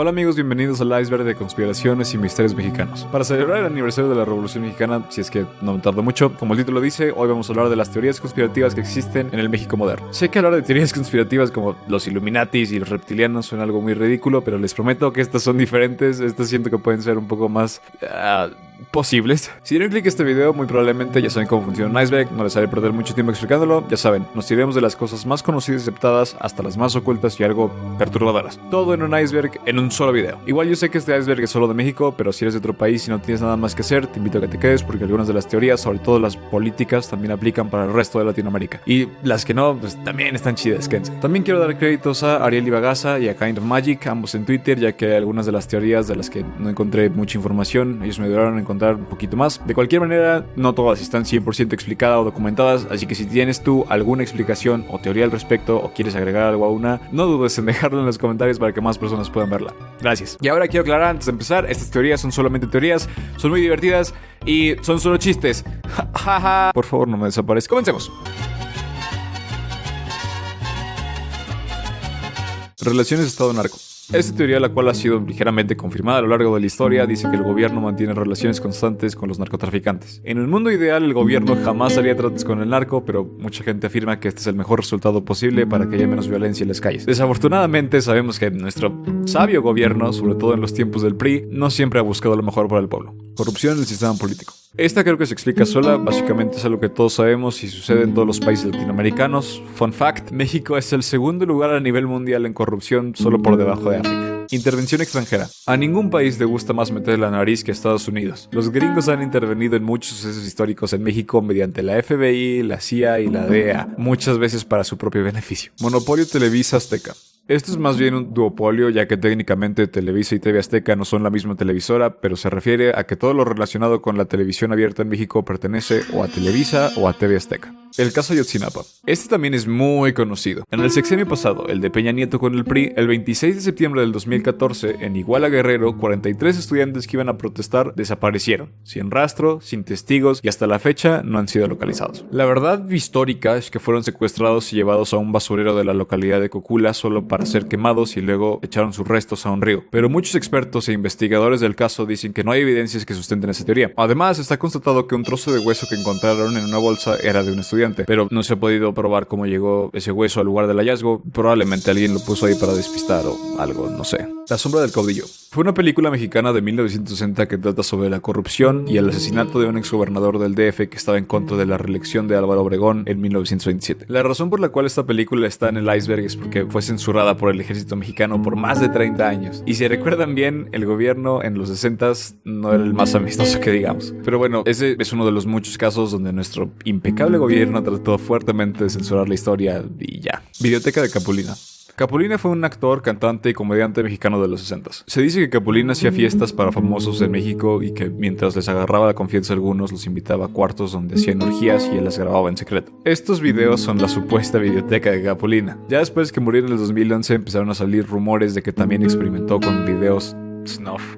Hola amigos, bienvenidos al iceberg de conspiraciones y misterios mexicanos. Para celebrar el aniversario de la Revolución Mexicana, si es que no me tardo mucho, como el título dice, hoy vamos a hablar de las teorías conspirativas que existen en el México moderno. Sé que hablar de teorías conspirativas como los Illuminatis y los reptilianos suena algo muy ridículo, pero les prometo que estas son diferentes, estas siento que pueden ser un poco más... ah, posibles. Si dieron clic a este video, muy probablemente ya saben cómo funciona un iceberg, no les haré perder mucho tiempo explicándolo, ya saben, nos iremos de las cosas más conocidas y aceptadas hasta las más ocultas y algo perturbadoras. Todo en un iceberg en un solo video. Igual yo sé que este iceberg es solo de México, pero si eres de otro país y no tienes nada más que hacer, te invito a que te quedes porque algunas de las teorías, sobre todo las políticas, también aplican para el resto de Latinoamérica. Y las que no, pues también están chidas, quédense. También quiero dar créditos a Ariel Ibagaza y a Kind Magic, ambos en Twitter, ya que algunas de las teorías de las que no encontré mucha información, ellos me ayudaron a encontrar un poquito más. De cualquier manera, no todas están 100% explicadas o documentadas, así que si tienes tú alguna explicación o teoría al respecto o quieres agregar algo a una, no dudes en dejarlo en los comentarios para que más personas puedan verla. Gracias. Y ahora quiero aclarar antes de empezar, estas teorías son solamente teorías, son muy divertidas y son solo chistes. Por favor, no me desaparezca. Comencemos. Relaciones Estado-Narco. Esta teoría, la cual ha sido ligeramente confirmada a lo largo de la historia, dice que el gobierno mantiene relaciones constantes con los narcotraficantes. En un mundo ideal, el gobierno jamás haría tratos con el narco, pero mucha gente afirma que este es el mejor resultado posible para que haya menos violencia en las calles. Desafortunadamente, sabemos que nuestro sabio gobierno, sobre todo en los tiempos del PRI, no siempre ha buscado lo mejor para el pueblo. Corrupción en el sistema político. Esta creo que se explica sola, básicamente es algo que todos sabemos y sucede en todos los países latinoamericanos. Fun fact, México es el segundo lugar a nivel mundial en corrupción, solo por debajo de África. Intervención extranjera. A ningún país le gusta más meter la nariz que a Estados Unidos. Los gringos han intervenido en muchos sucesos históricos en México mediante la FBI, la CIA y la DEA, muchas veces para su propio beneficio. Monopolio Televisa Azteca. Esto es más bien un duopolio, ya que técnicamente Televisa y TV Azteca no son la misma televisora, pero se refiere a que todo lo relacionado con la televisión abierta en México pertenece o a Televisa o a TV Azteca. El caso Yotzinapa. Este también es muy conocido. En el sexenio pasado, el de Peña Nieto con el PRI, el 26 de septiembre del 2014, en Iguala Guerrero, 43 estudiantes que iban a protestar desaparecieron, sin rastro, sin testigos y hasta la fecha no han sido localizados. La verdad histórica es que fueron secuestrados y llevados a un basurero de la localidad de Cocula solo para ser quemados y luego echaron sus restos a un río. Pero muchos expertos e investigadores del caso dicen que no hay evidencias que sustenten esa teoría. Además, está constatado que un trozo de hueso que encontraron en una bolsa era de un estudiante pero no se ha podido probar cómo llegó ese hueso al lugar del hallazgo. Probablemente alguien lo puso ahí para despistar o algo, no sé. La sombra del caudillo. Fue una película mexicana de 1960 que trata sobre la corrupción y el asesinato de un exgobernador del DF que estaba en contra de la reelección de Álvaro Obregón en 1927. La razón por la cual esta película está en el iceberg es porque fue censurada por el ejército mexicano por más de 30 años. Y si recuerdan bien, el gobierno en los 60 no era el más amistoso que digamos. Pero bueno, ese es uno de los muchos casos donde nuestro impecable gobierno trató fuertemente de censurar la historia y ya. Videoteca de Capulina. Capulina fue un actor, cantante y comediante mexicano de los 60. Se dice que Capulina hacía fiestas para famosos en México y que mientras les agarraba la confianza a algunos los invitaba a cuartos donde hacían orgías y él las grababa en secreto. Estos videos son la supuesta videoteca de Capulina. Ya después que murió en el 2011 empezaron a salir rumores de que también experimentó con videos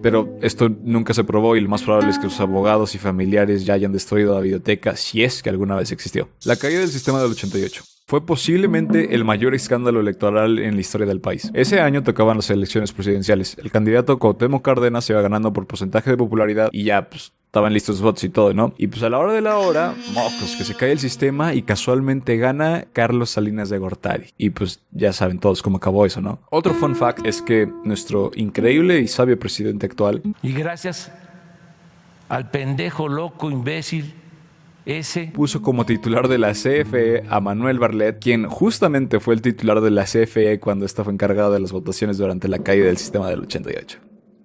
Pero esto nunca se probó y lo más probable es que sus abogados y familiares ya hayan destruido la biblioteca si es que alguna vez existió. La caída del sistema del 88 fue posiblemente el mayor escándalo electoral en la historia del país. Ese año tocaban las elecciones presidenciales. El candidato Cuauhtémoc Cárdenas se iba ganando por porcentaje de popularidad y ya pues estaban listos los votos y todo, ¿no? Y pues a la hora de la hora, mocos, que se cae el sistema y casualmente gana Carlos Salinas de Gortari. Y pues ya saben todos cómo acabó eso, ¿no? Otro fun fact es que nuestro increíble y sabio presidente actual, Y gracias al pendejo, loco, imbécil ese. puso como titular de la CFE a Manuel Barlet, quien justamente fue el titular de la CFE cuando estaba encargado de las votaciones durante la caída del sistema del 88.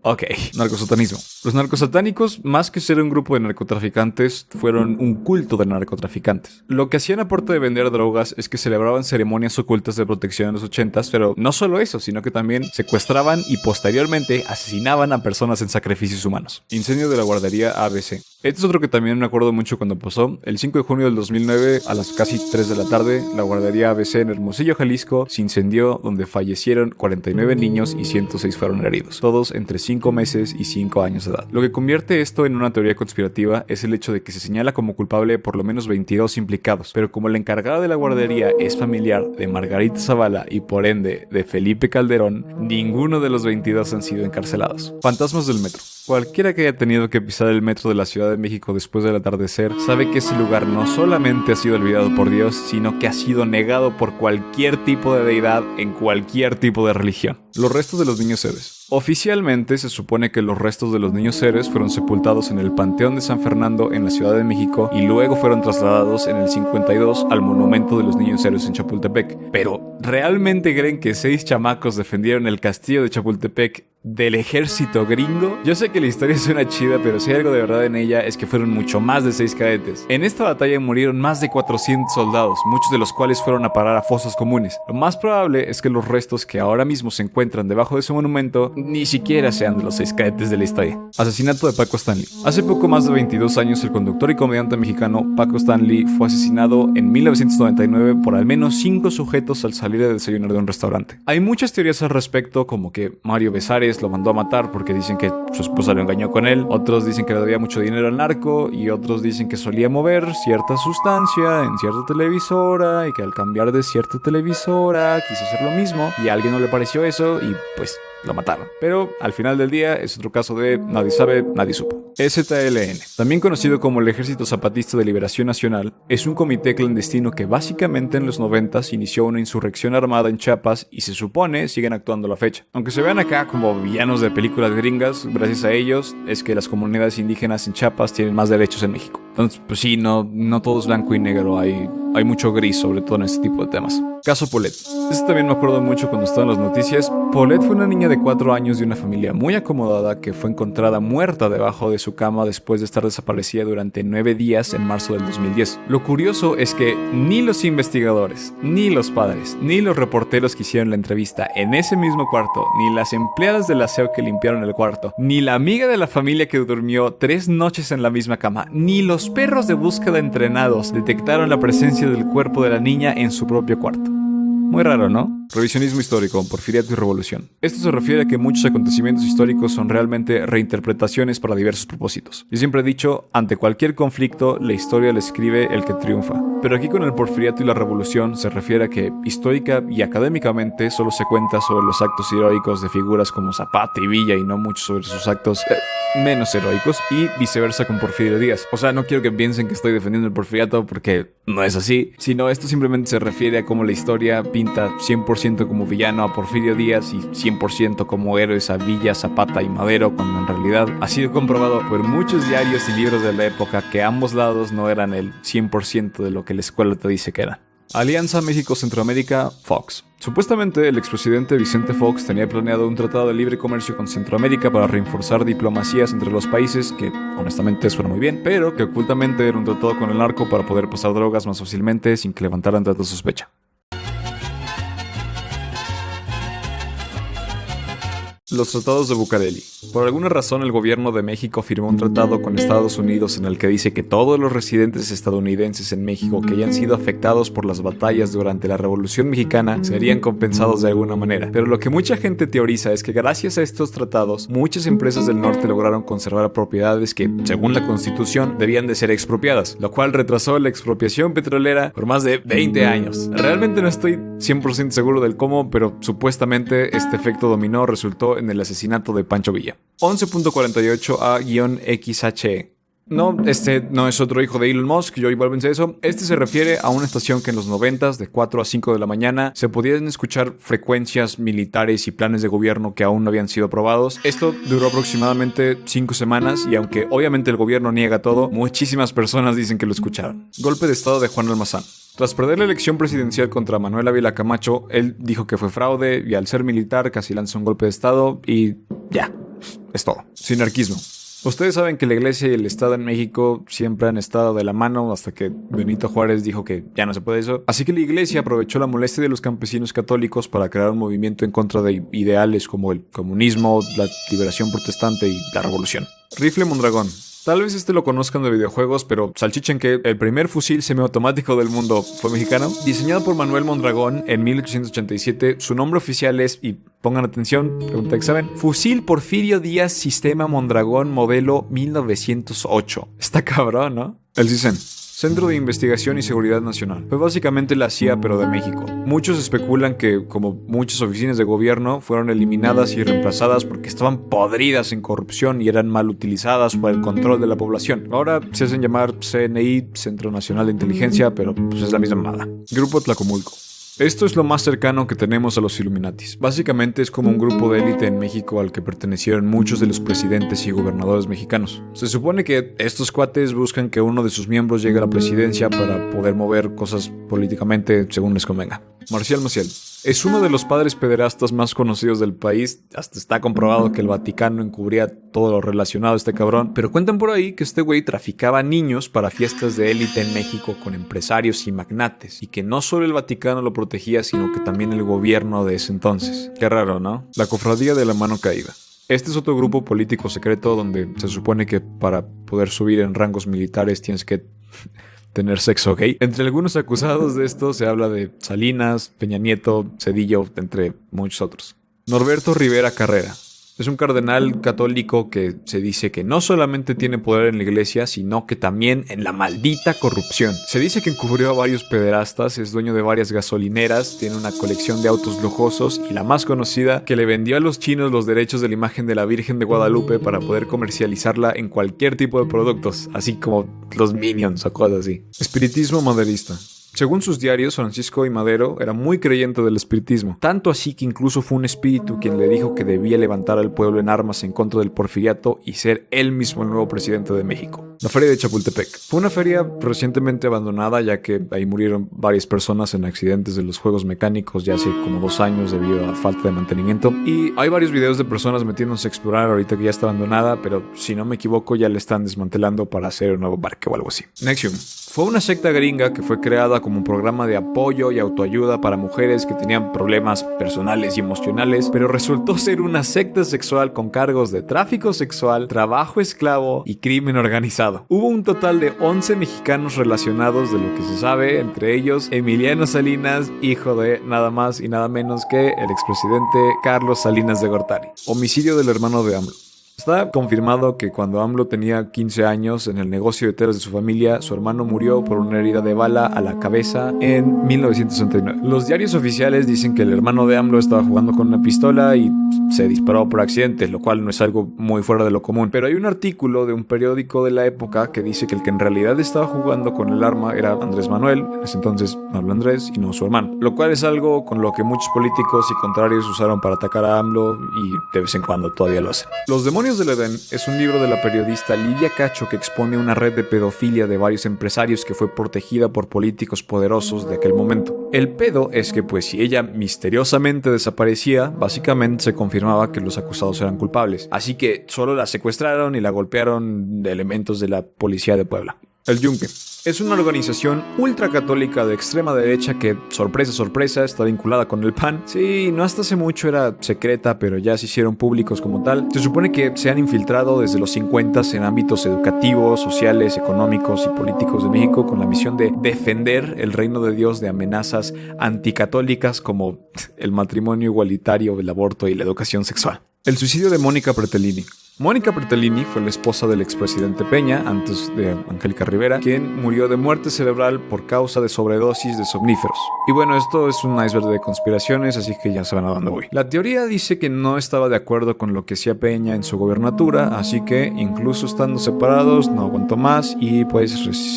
Ok, narcosatanismo. Los narcosatánicos, más que ser un grupo de narcotraficantes, fueron un culto de narcotraficantes. Lo que hacían aparte de vender drogas es que celebraban ceremonias ocultas de protección en los 80s, pero no solo eso, sino que también secuestraban y posteriormente asesinaban a personas en sacrificios humanos. Incendio de la guardería ABC. Este es otro que también me acuerdo mucho cuando pasó. El 5 de junio del 2009, a las casi 3 de la tarde, la guardería ABC en Hermosillo, Jalisco, se incendió donde fallecieron 49 niños y 106 fueron heridos, todos entre 5 5 meses y 5 años de edad. Lo que convierte esto en una teoría conspirativa es el hecho de que se señala como culpable por lo menos 22 implicados, pero como la encargada de la guardería es familiar de Margarita Zavala y por ende de Felipe Calderón, ninguno de los 22 han sido encarcelados. Fantasmas del metro. Cualquiera que haya tenido que pisar el metro de la Ciudad de México después del atardecer sabe que ese lugar no solamente ha sido olvidado por Dios, sino que ha sido negado por cualquier tipo de deidad en cualquier tipo de religión. Los restos de los niños héroes. Oficialmente se supone que los restos de los niños héroes fueron sepultados en el Panteón de San Fernando en la Ciudad de México y luego fueron trasladados en el 52 al Monumento de los Niños Héroes en Chapultepec. Pero, ¿realmente creen que seis chamacos defendieron el castillo de Chapultepec del ejército gringo. Yo sé que la historia suena chida, pero si hay algo de verdad en ella es que fueron mucho más de 6 cadetes. En esta batalla murieron más de 400 soldados, muchos de los cuales fueron a parar a fosas comunes. Lo más probable es que los restos que ahora mismo se encuentran debajo de ese monumento ni siquiera sean de los 6 cadetes de la historia. Asesinato de Paco Stanley. Hace poco más de 22 años el conductor y comediante mexicano Paco Stanley fue asesinado en 1999 por al menos 5 sujetos al salir de desayunar de un restaurante. Hay muchas teorías al respecto como que Mario Besares lo mandó a matar porque dicen que su esposa lo engañó con él, otros dicen que le debía mucho dinero al narco y otros dicen que solía mover cierta sustancia en cierta televisora y que al cambiar de cierta televisora quiso hacer lo mismo y a alguien no le pareció eso y pues lo mataron. Pero al final del día es otro caso de nadie sabe, nadie supo. STLN, también conocido como el Ejército Zapatista de Liberación Nacional, es un comité clandestino que básicamente en los 90 inició una insurrección armada en Chiapas y se supone siguen actuando a la fecha. Aunque se vean acá como villanos de películas gringas, gracias a ellos es que las comunidades indígenas en Chiapas tienen más derechos en México. Entonces, pues sí, no, no todo es blanco y negro, hay, hay mucho gris sobre todo en este tipo de temas. Caso Polet. Este también me acuerdo mucho cuando estaba en las noticias. Polet fue una niña de 4 años de una familia muy acomodada que fue encontrada muerta debajo de su cama después de estar desaparecida durante 9 días en marzo del 2010. Lo curioso es que ni los investigadores, ni los padres, ni los reporteros que hicieron la entrevista en ese mismo cuarto, ni las empleadas del aseo que limpiaron el cuarto, ni la amiga de la familia que durmió tres noches en la misma cama, ni los perros de búsqueda entrenados detectaron la presencia del cuerpo de la niña en su propio cuarto. Muy raro, ¿no? Revisionismo histórico, porfiriato y revolución. Esto se refiere a que muchos acontecimientos históricos son realmente reinterpretaciones para diversos propósitos. Yo siempre he dicho, ante cualquier conflicto, la historia la escribe el que triunfa. Pero aquí con el porfiriato y la revolución se refiere a que histórica y académicamente solo se cuenta sobre los actos heroicos de figuras como Zapata y Villa y no mucho sobre sus actos eh, menos heroicos y viceversa con Porfirio Díaz. O sea, no quiero que piensen que estoy defendiendo el porfiriato porque no es así, sino esto simplemente se refiere a cómo la historia pinta 100% como villano a Porfirio Díaz y 100% como héroes a Villa, Zapata y Madero, cuando en realidad ha sido comprobado por muchos diarios y libros de la época que ambos lados no eran el 100% de lo que la escuela te dice que eran. Alianza México-Centroamérica, Fox. Supuestamente el expresidente Vicente Fox tenía planeado un tratado de libre comercio con Centroamérica para reforzar diplomacias entre los países, que honestamente suena muy bien, pero que ocultamente era un tratado con el narco para poder pasar drogas más fácilmente sin que levantaran tanta sospecha. Los tratados de Bucareli. Por alguna razón el gobierno de México firmó un tratado con Estados Unidos en el que dice que todos los residentes estadounidenses en México que hayan sido afectados por las batallas durante la Revolución Mexicana serían compensados de alguna manera. Pero lo que mucha gente teoriza es que gracias a estos tratados, muchas empresas del norte lograron conservar propiedades que, según la constitución, debían de ser expropiadas, lo cual retrasó la expropiación petrolera por más de 20 años. Realmente no estoy 100% seguro del cómo, pero supuestamente este efecto dominó resultó en el asesinato de Pancho Villa. 11.48A-XHE no, este no es otro hijo de Elon Musk, yo igual pensé eso. Este se refiere a una estación que en los 90 de 4 a 5 de la mañana se podían escuchar frecuencias militares y planes de gobierno que aún no habían sido aprobados. Esto duró aproximadamente 5 semanas y aunque obviamente el gobierno niega todo, muchísimas personas dicen que lo escucharon. Golpe de estado de Juan Almazán. Tras perder la elección presidencial contra Manuel Ávila Camacho, él dijo que fue fraude y al ser militar casi lanzó un golpe de estado y ya, es todo. Sinarquismo. Ustedes saben que la iglesia y el Estado en México siempre han estado de la mano hasta que Benito Juárez dijo que ya no se puede eso. Así que la iglesia aprovechó la molestia de los campesinos católicos para crear un movimiento en contra de ideales como el comunismo, la liberación protestante y la revolución. Rifle Mondragón. Tal vez este lo conozcan de videojuegos, pero salchichen que el primer fusil semiautomático del mundo fue mexicano. Diseñado por Manuel Mondragón en 1887, su nombre oficial es, y pongan atención, pregunta examen, Fusil Porfirio Díaz Sistema Mondragón modelo 1908. Está cabrón, ¿no? El CISEN. Centro de Investigación y Seguridad Nacional. Fue básicamente la CIA pero de México. Muchos especulan que, como muchas oficinas de gobierno, fueron eliminadas y reemplazadas porque estaban podridas en corrupción y eran mal utilizadas para el control de la población. Ahora se hacen llamar CNI, Centro Nacional de Inteligencia, pero pues es la misma mamada. Grupo Tlacomulco. Esto es lo más cercano que tenemos a los Illuminatis. Básicamente es como un grupo de élite en México al que pertenecieron muchos de los presidentes y gobernadores mexicanos. Se supone que estos cuates buscan que uno de sus miembros llegue a la presidencia para poder mover cosas políticamente según les convenga. Marcial Maciel. Es uno de los padres pederastas más conocidos del país. Hasta está comprobado que el Vaticano encubría todo lo relacionado a este cabrón. Pero cuentan por ahí que este güey traficaba niños para fiestas de élite en México con empresarios y magnates. Y que no solo el Vaticano lo protegía, sino que también el gobierno de ese entonces. Qué raro, ¿no? La cofradía de la mano caída. Este es otro grupo político secreto donde se supone que para poder subir en rangos militares tienes que tener sexo gay. Entre algunos acusados de esto se habla de Salinas, Peña Nieto, Cedillo, entre muchos otros. Norberto Rivera Carrera. Es un cardenal católico que se dice que no solamente tiene poder en la iglesia, sino que también en la maldita corrupción. Se dice que encubrió a varios pederastas, es dueño de varias gasolineras, tiene una colección de autos lujosos y la más conocida, que le vendió a los chinos los derechos de la imagen de la Virgen de Guadalupe para poder comercializarla en cualquier tipo de productos, así como los minions o cosas así. Espiritismo maderista. Según sus diarios, Francisco y Madero era muy creyente del espiritismo, tanto así que incluso fue un espíritu quien le dijo que debía levantar al pueblo en armas en contra del porfiriato y ser él mismo el nuevo presidente de México. La feria de Chapultepec. Fue una feria recientemente abandonada ya que ahí murieron varias personas en accidentes de los juegos mecánicos ya hace como dos años debido a falta de mantenimiento. Y hay varios videos de personas metiéndose a explorar ahorita que ya está abandonada, pero si no me equivoco ya le están desmantelando para hacer un nuevo parque o algo así. Nexium. Fue una secta gringa que fue creada como un programa de apoyo y autoayuda para mujeres que tenían problemas personales y emocionales, pero resultó ser una secta sexual con cargos de tráfico sexual, trabajo esclavo y crimen organizado. Hubo un total de 11 mexicanos relacionados de lo que se sabe, entre ellos Emiliano Salinas, hijo de nada más y nada menos que el expresidente Carlos Salinas de Gortari. Homicidio del hermano de AMLO. Está confirmado que cuando AMLO tenía 15 años en el negocio de telas de su familia, su hermano murió por una herida de bala a la cabeza en 1969. Los diarios oficiales dicen que el hermano de AMLO estaba jugando con una pistola y se disparó por accidente, lo cual no es algo muy fuera de lo común. Pero hay un artículo de un periódico de la época que dice que el que en realidad estaba jugando con el arma era Andrés Manuel, en ese entonces Pablo Andrés, y no su hermano. Lo cual es algo con lo que muchos políticos y contrarios usaron para atacar a AMLO y de vez en cuando todavía lo hacen. Los demonios del Edén es un libro de la periodista Lidia Cacho que expone una red de pedofilia de varios empresarios que fue protegida por políticos poderosos de aquel momento. El pedo es que pues si ella misteriosamente desaparecía, básicamente se confirmaba que los acusados eran culpables. Así que solo la secuestraron y la golpearon de elementos de la policía de Puebla. El Yunque. Es una organización ultracatólica de extrema derecha que, sorpresa, sorpresa, está vinculada con el PAN. Sí, no hasta hace mucho era secreta, pero ya se hicieron públicos como tal. Se supone que se han infiltrado desde los 50 en ámbitos educativos, sociales, económicos y políticos de México con la misión de defender el reino de Dios de amenazas anticatólicas como el matrimonio igualitario, el aborto y la educación sexual. El suicidio de Mónica Pretellini. Mónica Bertolini fue la esposa del expresidente Peña, antes de Angélica Rivera, quien murió de muerte cerebral por causa de sobredosis de somníferos. Y bueno, esto es un iceberg de conspiraciones, así que ya saben a dónde voy. La teoría dice que no estaba de acuerdo con lo que hacía Peña en su gobernatura, así que incluso estando separados no aguantó más y pues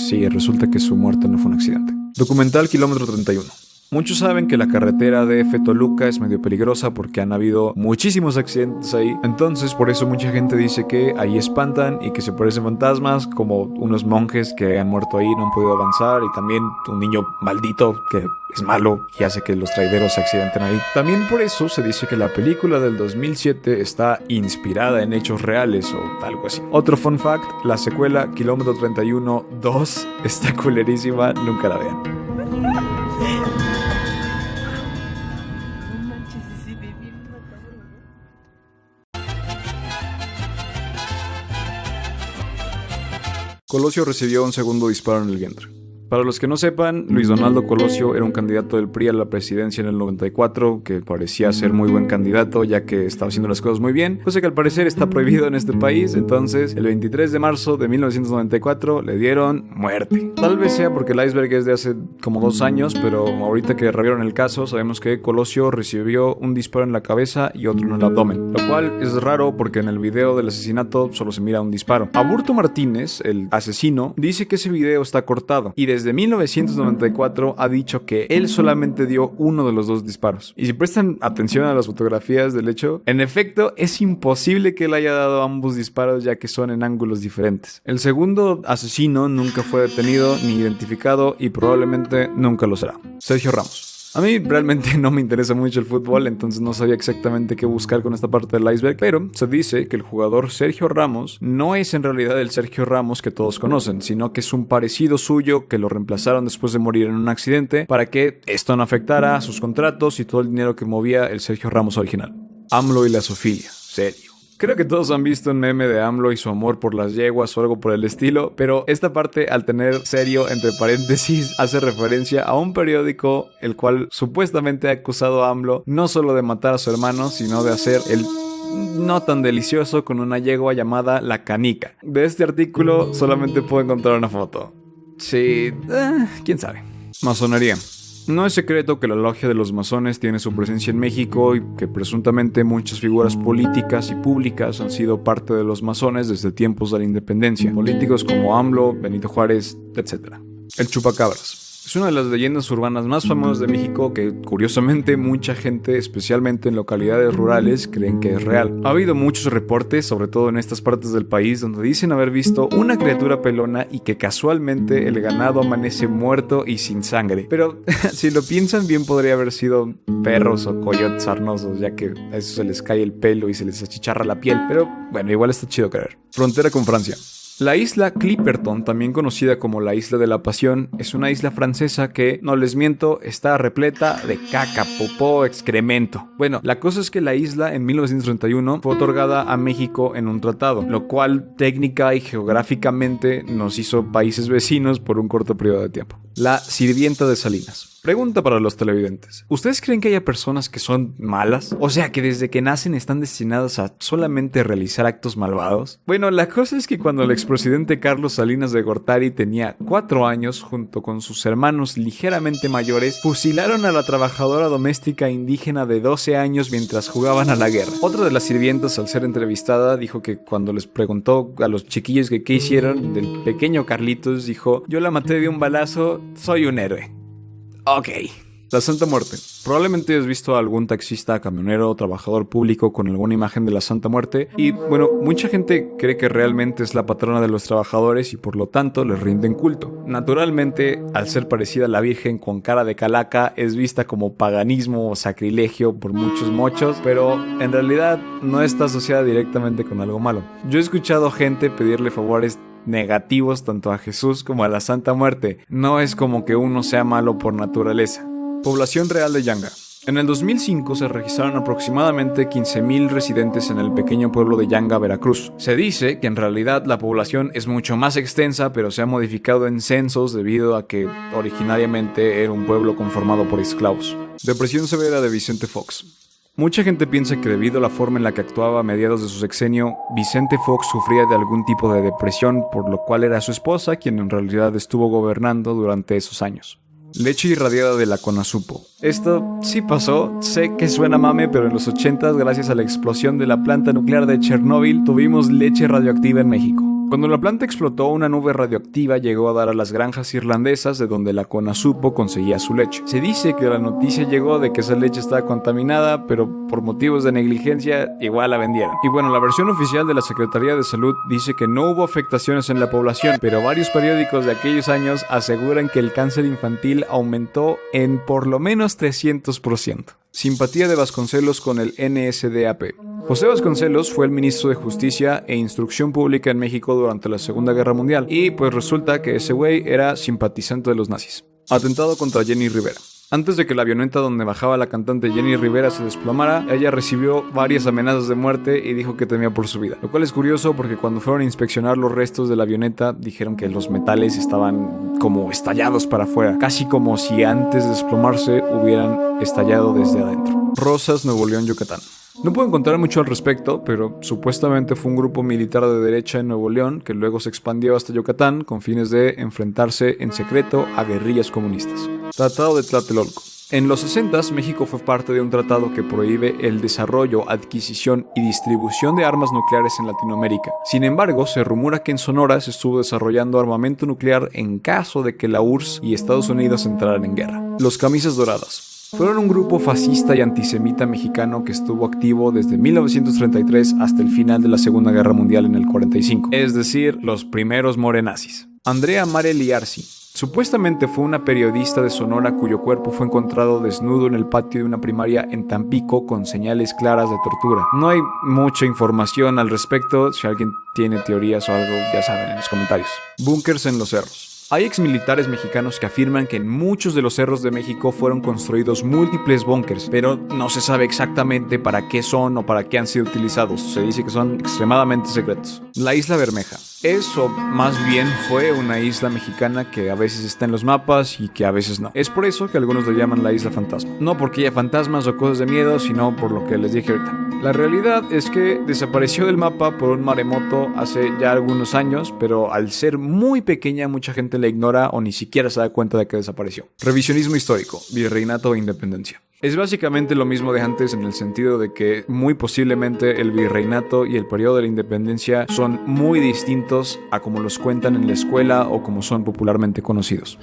sí, resulta que su muerte no fue un accidente. Documental Kilómetro 31. Muchos saben que la carretera de F es medio peligrosa porque han habido muchísimos accidentes ahí. Entonces, por eso mucha gente dice que ahí espantan y que se parecen fantasmas, como unos monjes que han muerto ahí, no han podido avanzar, y también un niño maldito que es malo y hace que los traideros se accidenten ahí. También por eso se dice que la película del 2007 está inspirada en hechos reales o algo así. Otro fun fact, la secuela Kilómetro 31 2 está culerísima, nunca la vean. Colosio recibió un segundo disparo en el vientre. Para los que no sepan, Luis Donaldo Colosio era un candidato del PRI a la presidencia en el 94 que parecía ser muy buen candidato ya que estaba haciendo las cosas muy bien, cosa que al parecer está prohibido en este país, entonces el 23 de marzo de 1994 le dieron muerte. Tal vez sea porque el iceberg es de hace como dos años, pero ahorita que revieron el caso sabemos que Colosio recibió un disparo en la cabeza y otro en el abdomen, lo cual es raro porque en el video del asesinato solo se mira un disparo. Aburto Martínez, el asesino, dice que ese video está cortado y de desde 1994 ha dicho que él solamente dio uno de los dos disparos. Y si prestan atención a las fotografías del hecho, en efecto es imposible que él haya dado ambos disparos ya que son en ángulos diferentes. El segundo asesino nunca fue detenido ni identificado y probablemente nunca lo será. Sergio Ramos. A mí realmente no me interesa mucho el fútbol, entonces no sabía exactamente qué buscar con esta parte del iceberg, pero se dice que el jugador Sergio Ramos no es en realidad el Sergio Ramos que todos conocen, sino que es un parecido suyo que lo reemplazaron después de morir en un accidente para que esto no afectara a sus contratos y todo el dinero que movía el Sergio Ramos original. AMLO y la Sofía, serio. Creo que todos han visto un meme de AMLO y su amor por las yeguas o algo por el estilo, pero esta parte al tener serio entre paréntesis hace referencia a un periódico el cual supuestamente ha acusado a AMLO no solo de matar a su hermano, sino de hacer el no tan delicioso con una yegua llamada La Canica. De este artículo solamente puedo encontrar una foto. Sí, eh, quién sabe. Masonería. No es secreto que la logia de los masones tiene su presencia en México y que presuntamente muchas figuras políticas y públicas han sido parte de los masones desde tiempos de la independencia. Políticos como AMLO, Benito Juárez, etc. El chupacabras. Es una de las leyendas urbanas más famosas de México que curiosamente mucha gente, especialmente en localidades rurales, creen que es real. Ha habido muchos reportes, sobre todo en estas partes del país, donde dicen haber visto una criatura pelona y que casualmente el ganado amanece muerto y sin sangre. Pero si lo piensan bien podría haber sido perros o coyotes sarnosos, ya que a eso se les cae el pelo y se les achicharra la piel. Pero bueno, igual está chido creer. Frontera con Francia. La isla Clipperton, también conocida como la Isla de la Pasión, es una isla francesa que, no les miento, está repleta de caca, popó, excremento. Bueno, la cosa es que la isla en 1931 fue otorgada a México en un tratado, lo cual técnica y geográficamente nos hizo países vecinos por un corto periodo de tiempo. La sirvienta de Salinas. Pregunta para los televidentes. ¿Ustedes creen que haya personas que son malas? O sea, que desde que nacen están destinadas a solamente realizar actos malvados? Bueno, la cosa es que cuando el expresidente Carlos Salinas de Gortari tenía cuatro años, junto con sus hermanos ligeramente mayores, fusilaron a la trabajadora doméstica indígena de 12 años mientras jugaban a la guerra. Otra de las sirvientas, al ser entrevistada, dijo que cuando les preguntó a los chiquillos que qué hicieron, del pequeño Carlitos dijo, yo la maté de un balazo, soy un héroe. Ok. La Santa Muerte. Probablemente has visto a algún taxista, camionero trabajador público con alguna imagen de la Santa Muerte y bueno, mucha gente cree que realmente es la patrona de los trabajadores y por lo tanto les rinden culto. Naturalmente, al ser parecida a la Virgen con cara de calaca, es vista como paganismo o sacrilegio por muchos mochos, pero en realidad no está asociada directamente con algo malo. Yo he escuchado gente pedirle favores negativos tanto a Jesús como a la Santa Muerte. No es como que uno sea malo por naturaleza. Población real de Yanga. En el 2005 se registraron aproximadamente 15.000 residentes en el pequeño pueblo de Yanga, Veracruz. Se dice que en realidad la población es mucho más extensa, pero se ha modificado en censos debido a que originariamente era un pueblo conformado por esclavos. Depresión severa de Vicente Fox. Mucha gente piensa que debido a la forma en la que actuaba a mediados de su sexenio, Vicente Fox sufría de algún tipo de depresión, por lo cual era su esposa quien en realidad estuvo gobernando durante esos años. Leche irradiada de la Conasupo. Esto sí pasó, sé que suena mame, pero en los 80 gracias a la explosión de la planta nuclear de Chernóbil, tuvimos leche radioactiva en México. Cuando la planta explotó, una nube radioactiva llegó a dar a las granjas irlandesas de donde la Conasupo conseguía su leche. Se dice que la noticia llegó de que esa leche estaba contaminada, pero por motivos de negligencia igual la vendieron. Y bueno, la versión oficial de la Secretaría de Salud dice que no hubo afectaciones en la población, pero varios periódicos de aquellos años aseguran que el cáncer infantil aumentó en por lo menos 300%. Simpatía de Vasconcelos con el NSDAP. José Vasconcelos fue el ministro de Justicia e Instrucción Pública en México durante la Segunda Guerra Mundial y pues resulta que ese güey era simpatizante de los nazis. Atentado contra Jenny Rivera. Antes de que la avioneta donde bajaba la cantante Jenny Rivera se desplomara, ella recibió varias amenazas de muerte y dijo que temía por su vida. Lo cual es curioso porque cuando fueron a inspeccionar los restos de la avioneta dijeron que los metales estaban como estallados para afuera, casi como si antes de desplomarse hubieran estallado desde adentro. Rosas, Nuevo León, Yucatán. No puedo encontrar mucho al respecto, pero supuestamente fue un grupo militar de derecha en Nuevo León que luego se expandió hasta Yucatán con fines de enfrentarse en secreto a guerrillas comunistas. Tratado de Tlatelolco. En los 60 México fue parte de un tratado que prohíbe el desarrollo, adquisición y distribución de armas nucleares en Latinoamérica. Sin embargo, se rumora que en Sonora se estuvo desarrollando armamento nuclear en caso de que la URSS y Estados Unidos entraran en guerra. Los camisas doradas. Fueron un grupo fascista y antisemita mexicano que estuvo activo desde 1933 hasta el final de la Segunda Guerra Mundial en el 45, es decir, los primeros morenazis. Andrea Mare Liarsi Supuestamente fue una periodista de Sonora cuyo cuerpo fue encontrado desnudo en el patio de una primaria en Tampico con señales claras de tortura. No hay mucha información al respecto, si alguien tiene teorías o algo ya saben en los comentarios. Búnkers en los cerros. Hay exmilitares mexicanos que afirman que en muchos de los cerros de México fueron construidos múltiples búnkers, pero no se sabe exactamente para qué son o para qué han sido utilizados. Se dice que son extremadamente secretos. La isla Bermeja. Eso más bien fue una isla mexicana que a veces está en los mapas y que a veces no. Es por eso que algunos le llaman la isla fantasma. No porque haya fantasmas o cosas de miedo, sino por lo que les dije ahorita. La realidad es que desapareció del mapa por un maremoto hace ya algunos años, pero al ser muy pequeña mucha gente la ignora o ni siquiera se da cuenta de que desapareció. Revisionismo histórico, virreinato e independencia. Es básicamente lo mismo de antes en el sentido de que muy posiblemente el virreinato y el periodo de la independencia son muy distintos a como los cuentan en la escuela o como son popularmente conocidos.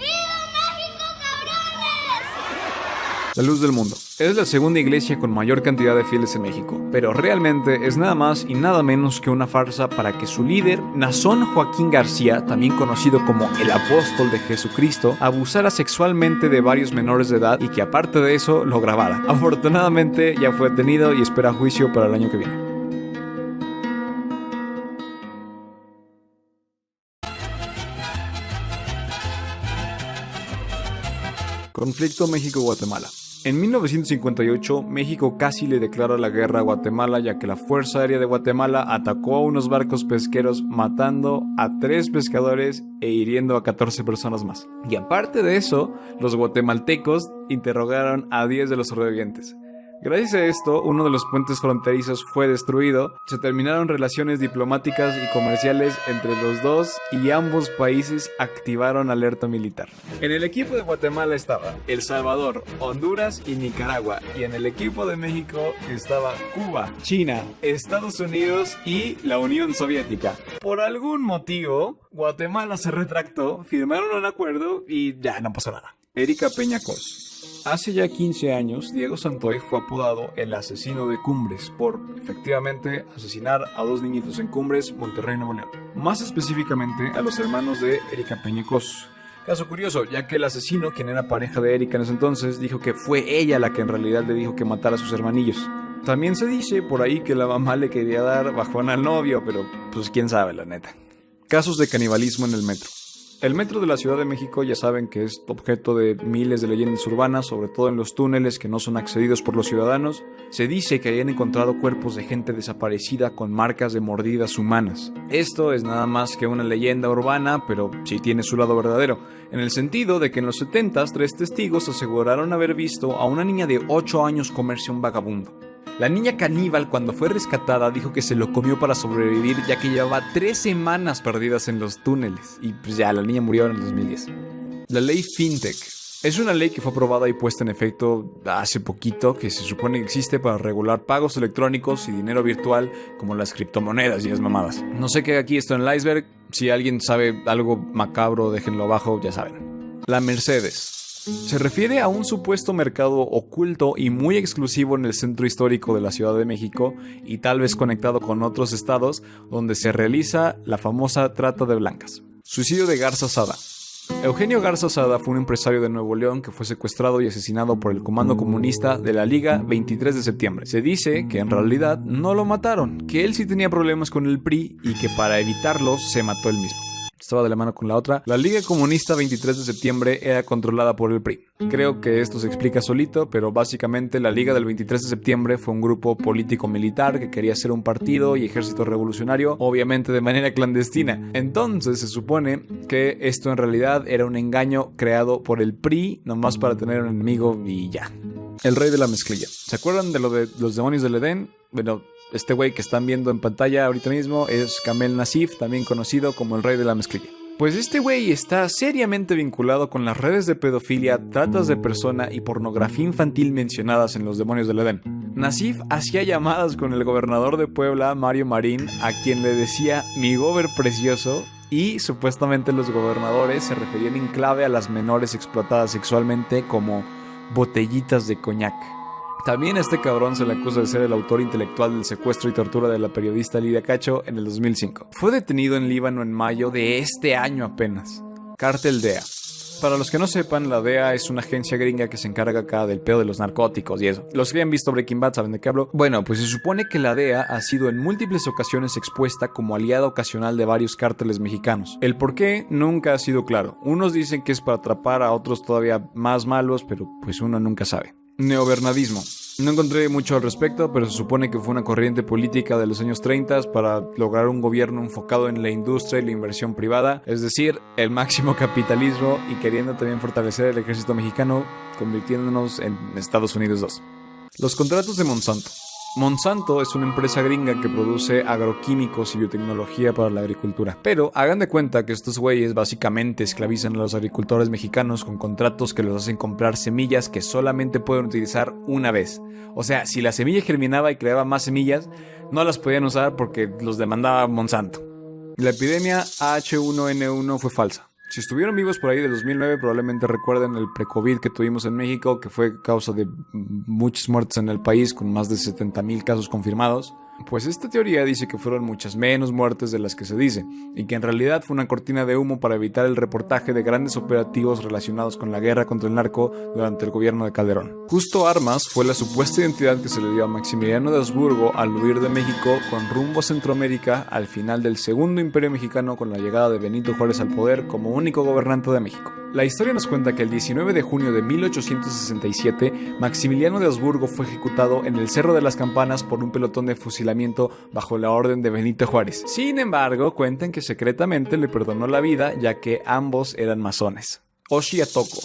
La Luz del Mundo. Es la segunda iglesia con mayor cantidad de fieles en México, pero realmente es nada más y nada menos que una farsa para que su líder, Nazón Joaquín García, también conocido como el apóstol de Jesucristo, abusara sexualmente de varios menores de edad y que aparte de eso lo grabara. Afortunadamente ya fue detenido y espera juicio para el año que viene. Conflicto México-Guatemala. En 1958, México casi le declara la guerra a Guatemala ya que la Fuerza Aérea de Guatemala atacó a unos barcos pesqueros matando a tres pescadores e hiriendo a 14 personas más. Y aparte de eso, los guatemaltecos interrogaron a 10 de los sobrevivientes. Gracias a esto, uno de los puentes fronterizos fue destruido, se terminaron relaciones diplomáticas y comerciales entre los dos y ambos países activaron alerta militar. En el equipo de Guatemala estaba El Salvador, Honduras y Nicaragua, y en el equipo de México estaba Cuba, China, Estados Unidos y la Unión Soviética. Por algún motivo, Guatemala se retractó, firmaron un acuerdo y ya no pasó nada. Erika Peñacos Hace ya 15 años, Diego Santoy fue apodado el asesino de Cumbres por, efectivamente, asesinar a dos niñitos en Cumbres, Monterrey, Nuevo León. Más específicamente, a los hermanos de Erika Peñecos. Caso curioso, ya que el asesino, quien era pareja de Erika en ese entonces, dijo que fue ella la que en realidad le dijo que matara a sus hermanillos. También se dice por ahí que la mamá le quería dar bajón al novio, pero pues quién sabe la neta. Casos de canibalismo en el metro. El metro de la Ciudad de México ya saben que es objeto de miles de leyendas urbanas, sobre todo en los túneles que no son accedidos por los ciudadanos. Se dice que hayan encontrado cuerpos de gente desaparecida con marcas de mordidas humanas. Esto es nada más que una leyenda urbana, pero sí tiene su lado verdadero, en el sentido de que en los 70 tres testigos aseguraron haber visto a una niña de 8 años comerse un vagabundo. La niña caníbal cuando fue rescatada dijo que se lo comió para sobrevivir ya que llevaba tres semanas perdidas en los túneles y pues ya la niña murió en el 2010. La ley FinTech es una ley que fue aprobada y puesta en efecto hace poquito, que se supone que existe para regular pagos electrónicos y dinero virtual como las criptomonedas y las mamadas. No sé qué aquí esto en el iceberg, si alguien sabe algo macabro déjenlo abajo, ya saben. La Mercedes. Se refiere a un supuesto mercado oculto y muy exclusivo en el centro histórico de la Ciudad de México y tal vez conectado con otros estados donde se realiza la famosa trata de blancas. Suicidio de Garza Sada. Eugenio Garza Sada fue un empresario de Nuevo León que fue secuestrado y asesinado por el Comando Comunista de la Liga 23 de septiembre. Se dice que en realidad no lo mataron, que él sí tenía problemas con el PRI y que para evitarlos se mató él mismo. Estaba de la mano con la otra. La Liga Comunista 23 de septiembre era controlada por el PRI. Creo que esto se explica solito, pero básicamente la Liga del 23 de septiembre fue un grupo político-militar que quería ser un partido y ejército revolucionario, obviamente de manera clandestina. Entonces se supone que esto en realidad era un engaño creado por el PRI, nomás para tener un enemigo y ya. El rey de la mezclilla. ¿Se acuerdan de lo de los demonios del Edén? Bueno, este güey que están viendo en pantalla ahorita mismo es Kamel Nasif, también conocido como el rey de la mezclilla. Pues este güey está seriamente vinculado con las redes de pedofilia, tratas de persona y pornografía infantil mencionadas en Los Demonios del Edén. Nasif hacía llamadas con el gobernador de Puebla, Mario Marín, a quien le decía mi gober precioso, y supuestamente los gobernadores se referían en clave a las menores explotadas sexualmente como botellitas de coñac. También a este cabrón se le acusa de ser el autor intelectual del secuestro y tortura de la periodista Lidia Cacho en el 2005. Fue detenido en Líbano en mayo de este año apenas. Cártel DEA. Para los que no sepan, la DEA es una agencia gringa que se encarga acá del pedo de los narcóticos y eso. Los que hayan visto Breaking Bad saben de qué hablo. Bueno, pues se supone que la DEA ha sido en múltiples ocasiones expuesta como aliada ocasional de varios cárteles mexicanos. El por qué nunca ha sido claro. Unos dicen que es para atrapar a otros todavía más malos, pero pues uno nunca sabe. Neobernadismo. No encontré mucho al respecto, pero se supone que fue una corriente política de los años 30 para lograr un gobierno enfocado en la industria y la inversión privada, es decir, el máximo capitalismo y queriendo también fortalecer el ejército mexicano, convirtiéndonos en Estados Unidos 2. Los contratos de Monsanto. Monsanto es una empresa gringa que produce agroquímicos y biotecnología para la agricultura. Pero hagan de cuenta que estos güeyes básicamente esclavizan a los agricultores mexicanos con contratos que los hacen comprar semillas que solamente pueden utilizar una vez. O sea, si la semilla germinaba y creaba más semillas, no las podían usar porque los demandaba Monsanto. La epidemia H1N1 fue falsa. Si estuvieron vivos por ahí de 2009, probablemente recuerden el pre-COVID que tuvimos en México, que fue causa de muchas muertes en el país, con más de 70 mil casos confirmados. Pues esta teoría dice que fueron muchas menos muertes de las que se dice, y que en realidad fue una cortina de humo para evitar el reportaje de grandes operativos relacionados con la guerra contra el narco durante el gobierno de Calderón. Justo Armas fue la supuesta identidad que se le dio a Maximiliano de Habsburgo al huir de México con rumbo a Centroamérica al final del segundo imperio mexicano con la llegada de Benito Juárez al poder como único gobernante de México. La historia nos cuenta que el 19 de junio de 1867, Maximiliano de Habsburgo fue ejecutado en el Cerro de las Campanas por un pelotón de bajo la orden de Benito Juárez. Sin embargo, cuentan que secretamente le perdonó la vida ya que ambos eran masones. Oshi Atoko,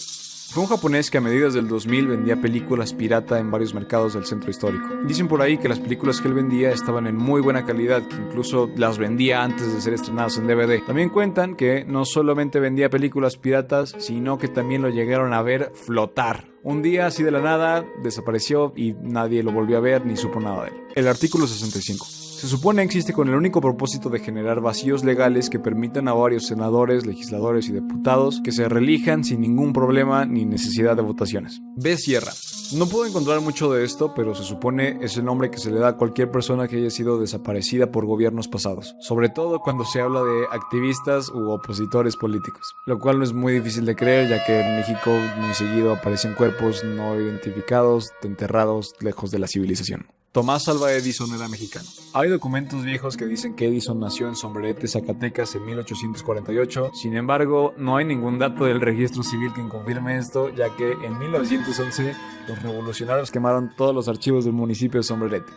fue un japonés que a mediados del 2000 vendía películas pirata en varios mercados del centro histórico. Dicen por ahí que las películas que él vendía estaban en muy buena calidad, que incluso las vendía antes de ser estrenadas en DVD. También cuentan que no solamente vendía películas piratas, sino que también lo llegaron a ver flotar. Un día así de la nada desapareció y nadie lo volvió a ver ni supo nada de él. El artículo 65. Se supone existe con el único propósito de generar vacíos legales que permitan a varios senadores, legisladores y diputados que se reelijan sin ningún problema ni necesidad de votaciones. B. Sierra. No puedo encontrar mucho de esto, pero se supone es el nombre que se le da a cualquier persona que haya sido desaparecida por gobiernos pasados, sobre todo cuando se habla de activistas u opositores políticos, lo cual no es muy difícil de creer ya que en México muy seguido aparecen cuerpos no identificados, enterrados lejos de la civilización. Tomás Alva Edison era mexicano. Hay documentos viejos que dicen que Edison nació en Sombrerete, Zacatecas en 1848. Sin embargo, no hay ningún dato del registro civil que confirme esto, ya que en 1911 los revolucionarios quemaron todos los archivos del municipio de Sombrerete.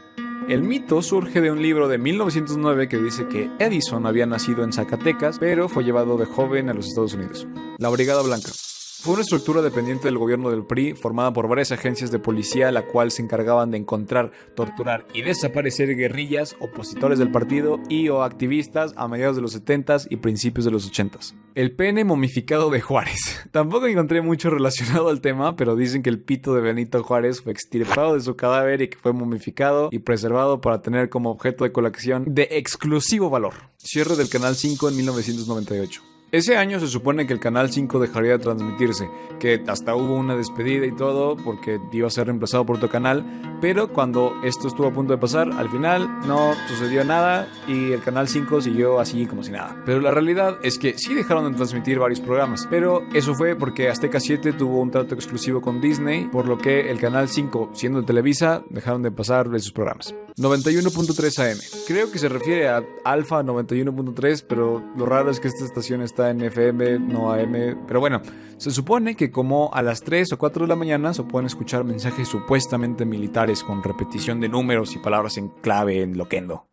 El mito surge de un libro de 1909 que dice que Edison había nacido en Zacatecas, pero fue llevado de joven a los Estados Unidos. La Brigada Blanca. Fue una estructura dependiente del gobierno del PRI, formada por varias agencias de policía, la cual se encargaban de encontrar, torturar y desaparecer guerrillas, opositores del partido y o activistas a mediados de los 70s y principios de los 80s. El pene momificado de Juárez. Tampoco encontré mucho relacionado al tema, pero dicen que el pito de Benito Juárez fue extirpado de su cadáver y que fue momificado y preservado para tener como objeto de colección de exclusivo valor. Cierre del Canal 5 en 1998. Ese año se supone que el Canal 5 dejaría de transmitirse, que hasta hubo una despedida y todo porque iba a ser reemplazado por otro canal, pero cuando esto estuvo a punto de pasar, al final no sucedió nada y el Canal 5 siguió así como si nada. Pero la realidad es que sí dejaron de transmitir varios programas, pero eso fue porque Azteca 7 tuvo un trato exclusivo con Disney, por lo que el Canal 5, siendo de Televisa, dejaron de pasar esos programas. 91.3 AM. Creo que se refiere a Alfa 91.3, pero lo raro es que esta estación está en FM, no AM. Pero bueno, se supone que como a las 3 o 4 de la mañana se pueden escuchar mensajes supuestamente militares con repetición de números y palabras en clave en loquendo.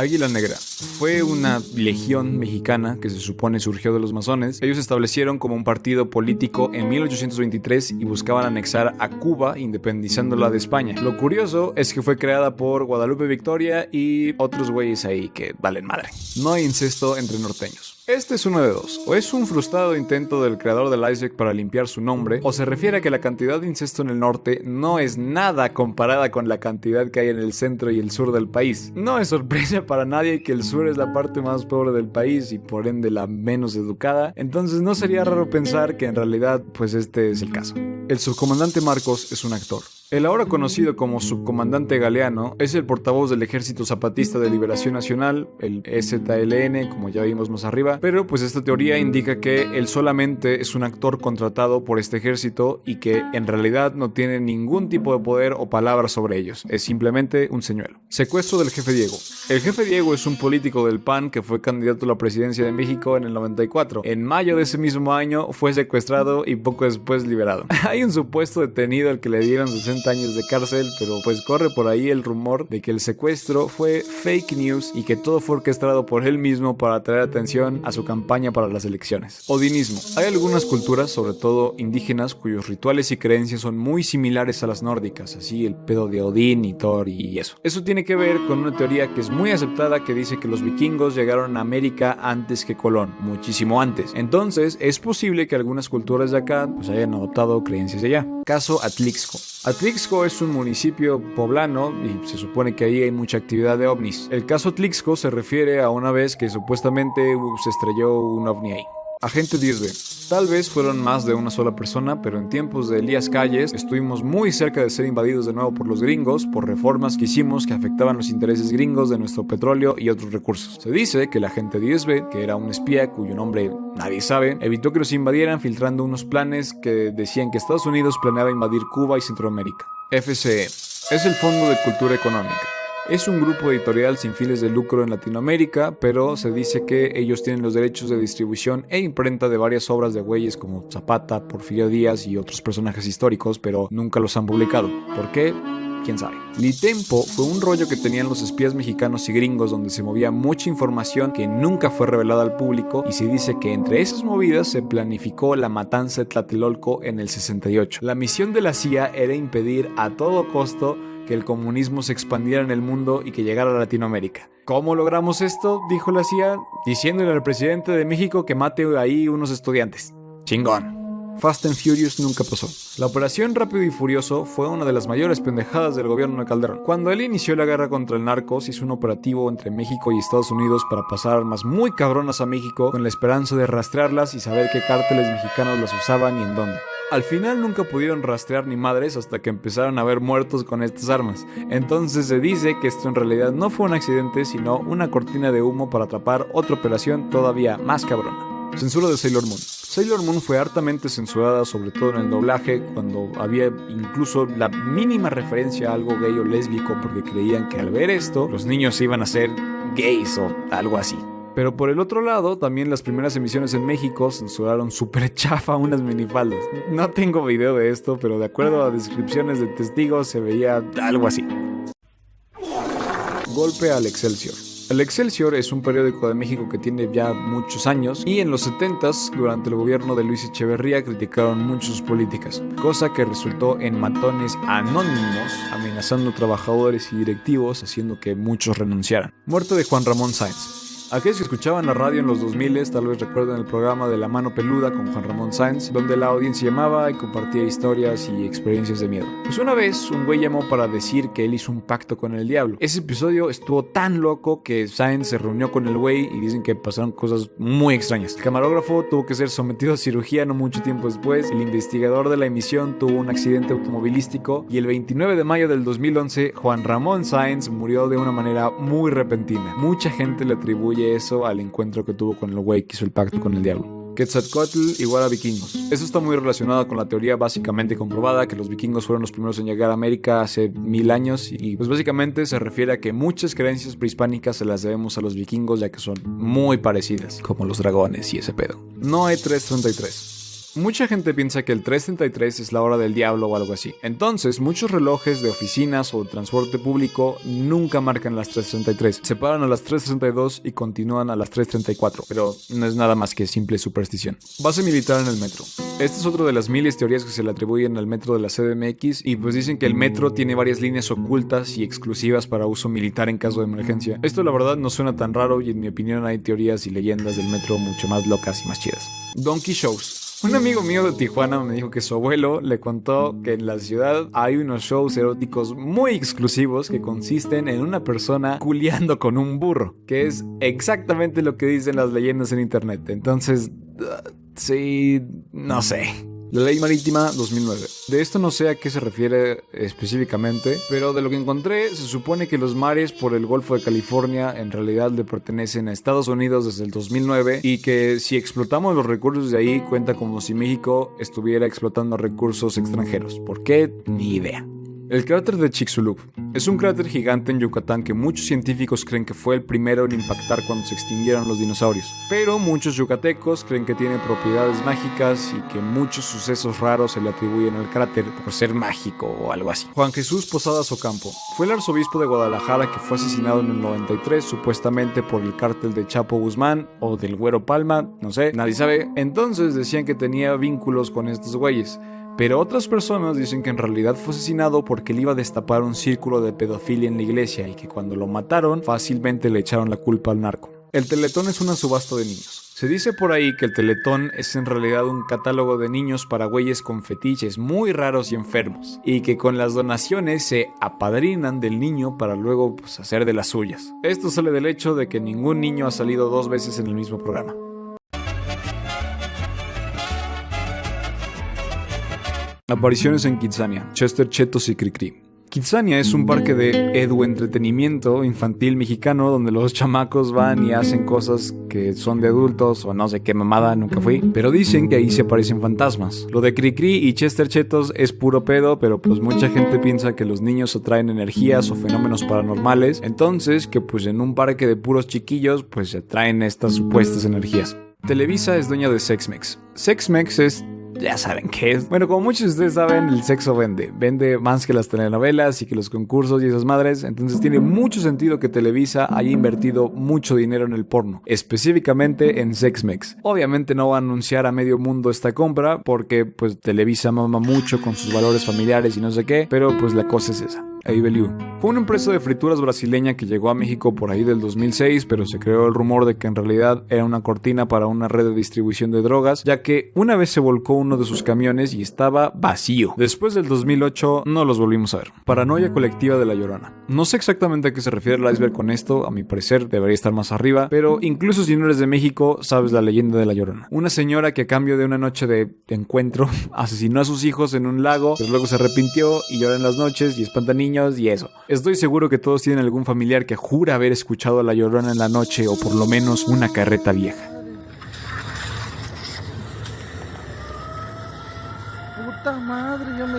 Águila Negra fue una legión mexicana que se supone surgió de los masones. Ellos se establecieron como un partido político en 1823 y buscaban anexar a Cuba independizándola de España. Lo curioso es que fue creada por Guadalupe Victoria y otros güeyes ahí que valen madre. No hay incesto entre norteños. Este es uno de dos. O es un frustrado intento del creador del iceberg para limpiar su nombre, o se refiere a que la cantidad de incesto en el norte no es nada comparada con la cantidad que hay en el centro y el sur del país. No es sorpresa para nadie que el sur es la parte más pobre del país y por ende la menos educada, entonces no sería raro pensar que en realidad pues este es el caso. El subcomandante Marcos es un actor. El ahora conocido como subcomandante Galeano es el portavoz del Ejército Zapatista de Liberación Nacional, el EZLN, como ya vimos más arriba, pero pues esta teoría indica que él solamente es un actor contratado por este ejército y que en realidad no tiene ningún tipo de poder o palabra sobre ellos, es simplemente un señuelo. Secuestro del jefe Diego. El jefe Diego es un político del PAN que fue candidato a la presidencia de México en el 94. En mayo de ese mismo año fue secuestrado y poco después liberado. Hay un supuesto detenido al que le dieron 60 años de cárcel, pero pues corre por ahí el rumor de que el secuestro fue fake news y que todo fue orquestado por él mismo para atraer atención a su campaña para las elecciones. Odinismo. Hay algunas culturas, sobre todo indígenas, cuyos rituales y creencias son muy similares a las nórdicas, así el pedo de Odín y Thor y eso. Eso tiene que ver con una teoría que es muy aceptada que dice que los vikingos llegaron a América antes que Colón, muchísimo antes. Entonces es posible que algunas culturas de acá pues hayan adoptado creencias de allá. Caso Atlixco. Atlixco es un municipio poblano y se supone que ahí hay mucha actividad de ovnis. El caso Atlixco se refiere a una vez que supuestamente se estrelló un ovni ahí. Agente 10B. Tal vez fueron más de una sola persona, pero en tiempos de Elías Calles estuvimos muy cerca de ser invadidos de nuevo por los gringos por reformas que hicimos que afectaban los intereses gringos de nuestro petróleo y otros recursos. Se dice que el agente 10B, que era un espía cuyo nombre nadie sabe, evitó que los invadieran filtrando unos planes que decían que Estados Unidos planeaba invadir Cuba y Centroamérica. FCE. Es el Fondo de Cultura Económica. Es un grupo editorial sin fines de lucro en Latinoamérica, pero se dice que ellos tienen los derechos de distribución e imprenta de varias obras de güeyes como Zapata, Porfirio Díaz y otros personajes históricos, pero nunca los han publicado. ¿Por qué? quién sabe. Litempo fue un rollo que tenían los espías mexicanos y gringos donde se movía mucha información que nunca fue revelada al público y se dice que entre esas movidas se planificó la matanza de Tlatelolco en el 68. La misión de la CIA era impedir a todo costo que el comunismo se expandiera en el mundo y que llegara a Latinoamérica. ¿Cómo logramos esto? Dijo la CIA, diciéndole al presidente de México que mate ahí unos estudiantes. Chingón. Fast and Furious nunca pasó. La operación Rápido y Furioso fue una de las mayores pendejadas del gobierno de Calderón. Cuando él inició la guerra contra el narcos, hizo un operativo entre México y Estados Unidos para pasar armas muy cabronas a México con la esperanza de rastrearlas y saber qué cárteles mexicanos las usaban y en dónde. Al final nunca pudieron rastrear ni madres hasta que empezaron a haber muertos con estas armas. Entonces se dice que esto en realidad no fue un accidente, sino una cortina de humo para atrapar otra operación todavía más cabrona. Censura de Sailor Moon. Sailor Moon fue hartamente censurada, sobre todo en el doblaje, cuando había incluso la mínima referencia a algo gay o lésbico, porque creían que al ver esto, los niños iban a ser gays o algo así. Pero por el otro lado, también las primeras emisiones en México censuraron súper chafa unas minifaldas. No tengo video de esto, pero de acuerdo a descripciones de testigos se veía algo así. Golpe al Excelsior. El Excelsior es un periódico de México que tiene ya muchos años y en los 70s, durante el gobierno de Luis Echeverría, criticaron mucho sus políticas, cosa que resultó en matones anónimos amenazando trabajadores y directivos, haciendo que muchos renunciaran. Muerte de Juan Ramón Sáenz. Aquellos que escuchaban la radio en los 2000 tal vez recuerden el programa de La Mano Peluda con Juan Ramón Sáenz, donde la audiencia llamaba y compartía historias y experiencias de miedo. Pues una vez un güey llamó para decir que él hizo un pacto con el diablo. Ese episodio estuvo tan loco que Sáenz se reunió con el güey y dicen que pasaron cosas muy extrañas. El camarógrafo tuvo que ser sometido a cirugía no mucho tiempo después, el investigador de la emisión tuvo un accidente automovilístico y el 29 de mayo del 2011 Juan Ramón Sáenz murió de una manera muy repentina. Mucha gente le atribuye eso al encuentro que tuvo con el güey que hizo el pacto con el diablo. Quetzalcoatl igual a vikingos. Eso está muy relacionado con la teoría básicamente comprobada que los vikingos fueron los primeros en llegar a América hace mil años y pues básicamente se refiere a que muchas creencias prehispánicas se las debemos a los vikingos ya que son muy parecidas, como los dragones y ese pedo. Noe 333. Mucha gente piensa que el 333 es la hora del diablo o algo así. Entonces, muchos relojes de oficinas o transporte público nunca marcan las 333. Se paran a las 332 y continúan a las 334, pero no es nada más que simple superstición. Base militar en el metro. Esta es otra de las miles teorías que se le atribuyen al metro de la CDMX y pues dicen que el metro tiene varias líneas ocultas y exclusivas para uso militar en caso de emergencia. Esto la verdad no suena tan raro y en mi opinión hay teorías y leyendas del metro mucho más locas y más chidas. Donkey Shows. Un amigo mío de Tijuana me dijo que su abuelo le contó que en la ciudad hay unos shows eróticos muy exclusivos que consisten en una persona culiando con un burro, que es exactamente lo que dicen las leyendas en internet. Entonces, uh, sí, no sé. La Ley Marítima 2009. De esto no sé a qué se refiere específicamente, pero de lo que encontré se supone que los mares por el Golfo de California en realidad le pertenecen a Estados Unidos desde el 2009 y que si explotamos los recursos de ahí cuenta como si México estuviera explotando recursos extranjeros. ¿Por qué? Ni idea. El cráter de Chicxulub es un cráter gigante en Yucatán que muchos científicos creen que fue el primero en impactar cuando se extinguieron los dinosaurios. Pero muchos yucatecos creen que tiene propiedades mágicas y que muchos sucesos raros se le atribuyen al cráter por ser mágico o algo así. Juan Jesús Posadas Ocampo fue el arzobispo de Guadalajara que fue asesinado en el 93 supuestamente por el cártel de Chapo Guzmán o del Güero Palma, no sé, nadie sabe. Entonces decían que tenía vínculos con estos güeyes. Pero otras personas dicen que en realidad fue asesinado porque él iba a destapar un círculo de pedofilia en la iglesia y que cuando lo mataron fácilmente le echaron la culpa al narco. El Teletón es una subasta de niños. Se dice por ahí que el Teletón es en realidad un catálogo de niños para güeyes con fetiches muy raros y enfermos, y que con las donaciones se apadrinan del niño para luego pues, hacer de las suyas. Esto sale del hecho de que ningún niño ha salido dos veces en el mismo programa. Apariciones en Kitsania, Chester Chetos y Cricri. Kitsania es un parque de edu entretenimiento infantil mexicano donde los chamacos van y hacen cosas que son de adultos o no sé qué mamada, nunca fui, pero dicen que ahí se aparecen fantasmas. Lo de Cricri y Chester Chetos es puro pedo, pero pues mucha gente piensa que los niños atraen energías o fenómenos paranormales, entonces que pues en un parque de puros chiquillos pues se atraen estas supuestas energías. Televisa es dueña de Sexmex. Sexmex es ya saben qué es. Bueno, como muchos de ustedes saben, el sexo vende. Vende más que las telenovelas y que los concursos y esas madres. Entonces tiene mucho sentido que Televisa haya invertido mucho dinero en el porno. Específicamente en Sexmex. Obviamente no va a anunciar a medio mundo esta compra porque pues Televisa mama mucho con sus valores familiares y no sé qué. Pero pues la cosa es esa. Fue una empresa de frituras brasileña que llegó a México por ahí del 2006, pero se creó el rumor de que en realidad era una cortina para una red de distribución de drogas, ya que una vez se volcó uno de sus camiones y estaba vacío. Después del 2008 no los volvimos a ver. Paranoia colectiva de la Llorona. No sé exactamente a qué se refiere el iceberg con esto, a mi parecer debería estar más arriba, pero incluso si no eres de México, sabes la leyenda de la Llorona. Una señora que a cambio de una noche de encuentro asesinó a sus hijos en un lago, pero luego se arrepintió y llora en las noches y espanta niños y eso. Estoy seguro que todos tienen algún familiar que jura haber escuchado a la llorona en la noche o por lo menos una carreta vieja. Puta madre, yo me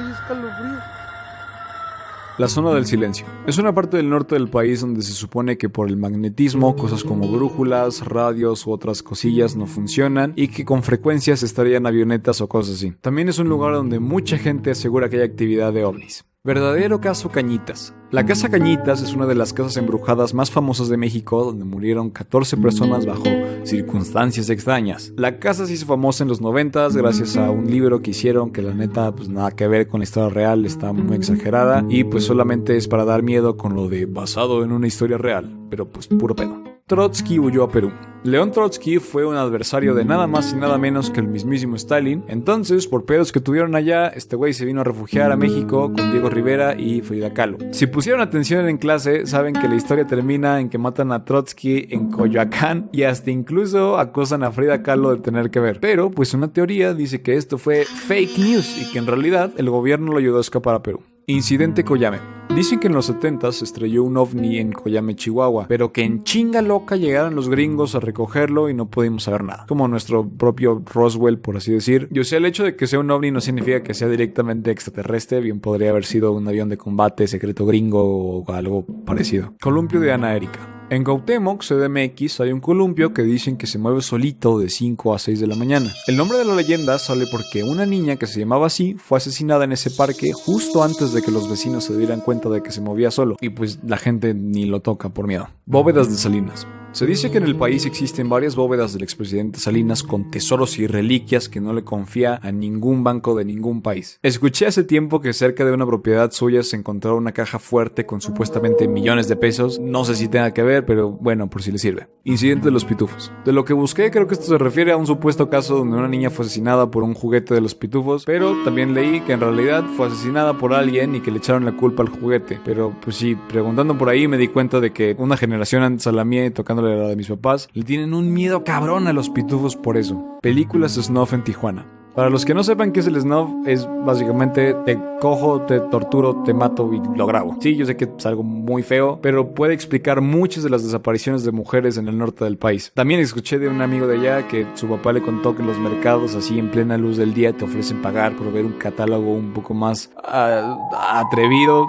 La zona del silencio. Es una parte del norte del país donde se supone que por el magnetismo cosas como brújulas, radios u otras cosillas no funcionan y que con frecuencia se estarían avionetas o cosas así. También es un lugar donde mucha gente asegura que hay actividad de ovnis. Verdadero caso Cañitas. La Casa Cañitas es una de las casas embrujadas más famosas de México, donde murieron 14 personas bajo circunstancias extrañas. La casa se hizo famosa en los 90 gracias a un libro que hicieron que la neta pues nada que ver con la historia real, está muy exagerada y pues solamente es para dar miedo con lo de basado en una historia real, pero pues puro pedo. Trotsky huyó a Perú. León Trotsky fue un adversario de nada más y nada menos que el mismísimo Stalin. Entonces, por pedos que tuvieron allá, este güey se vino a refugiar a México con Diego Rivera y Frida Kahlo. Si pusieron atención en clase, saben que la historia termina en que matan a Trotsky en Coyoacán y hasta incluso acosan a Frida Kahlo de tener que ver. Pero, pues una teoría dice que esto fue fake news y que en realidad el gobierno lo ayudó a escapar a Perú. Incidente Coyame. Dicen que en los 70 se estrelló un ovni en Coyame, Chihuahua, pero que en chinga loca llegaron los gringos a recogerlo y no pudimos saber nada. Como nuestro propio Roswell, por así decir. Yo sé, el hecho de que sea un ovni no significa que sea directamente extraterrestre, bien podría haber sido un avión de combate secreto gringo o algo parecido. Columpio de Ana Erika. En Gautemoc, CDMX, hay un columpio que dicen que se mueve solito de 5 a 6 de la mañana. El nombre de la leyenda sale porque una niña que se llamaba así fue asesinada en ese parque justo antes de que los vecinos se dieran cuenta de que se movía solo y pues la gente ni lo toca por miedo. Bóvedas de Salinas. Se dice que en el país existen varias bóvedas del expresidente Salinas con tesoros y reliquias que no le confía a ningún banco de ningún país. Escuché hace tiempo que cerca de una propiedad suya se encontró una caja fuerte con supuestamente millones de pesos. No sé si tenga que ver, pero bueno, por si le sirve. Incidente de los pitufos. De lo que busqué, creo que esto se refiere a un supuesto caso donde una niña fue asesinada por un juguete de los pitufos, pero también leí que en realidad fue asesinada por alguien y que le echaron la culpa al juguete. Pero pues sí, preguntando por ahí me di cuenta de que una generación antes a la mía tocando la de mis papás, le tienen un miedo cabrón a los pitufos por eso. Películas Snuff en Tijuana. Para los que no sepan qué es el snuff, es básicamente te cojo, te torturo, te mato y lo grabo. Sí, yo sé que es algo muy feo, pero puede explicar muchas de las desapariciones de mujeres en el norte del país. También escuché de un amigo de allá que su papá le contó que en los mercados, así en plena luz del día, te ofrecen pagar por ver un catálogo un poco más uh, atrevido.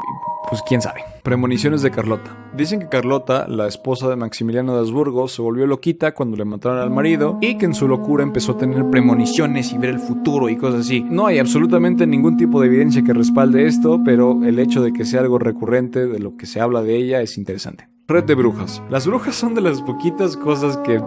Pues quién sabe. Premoniciones de Carlota. Dicen que Carlota, la esposa de Maximiliano de Habsburgo, se volvió loquita cuando le mataron al marido y que en su locura empezó a tener premoniciones y ver el futuro y cosas así. No hay absolutamente ningún tipo de evidencia que respalde esto, pero el hecho de que sea algo recurrente de lo que se habla de ella es interesante. Red de brujas. Las brujas son de las poquitas cosas que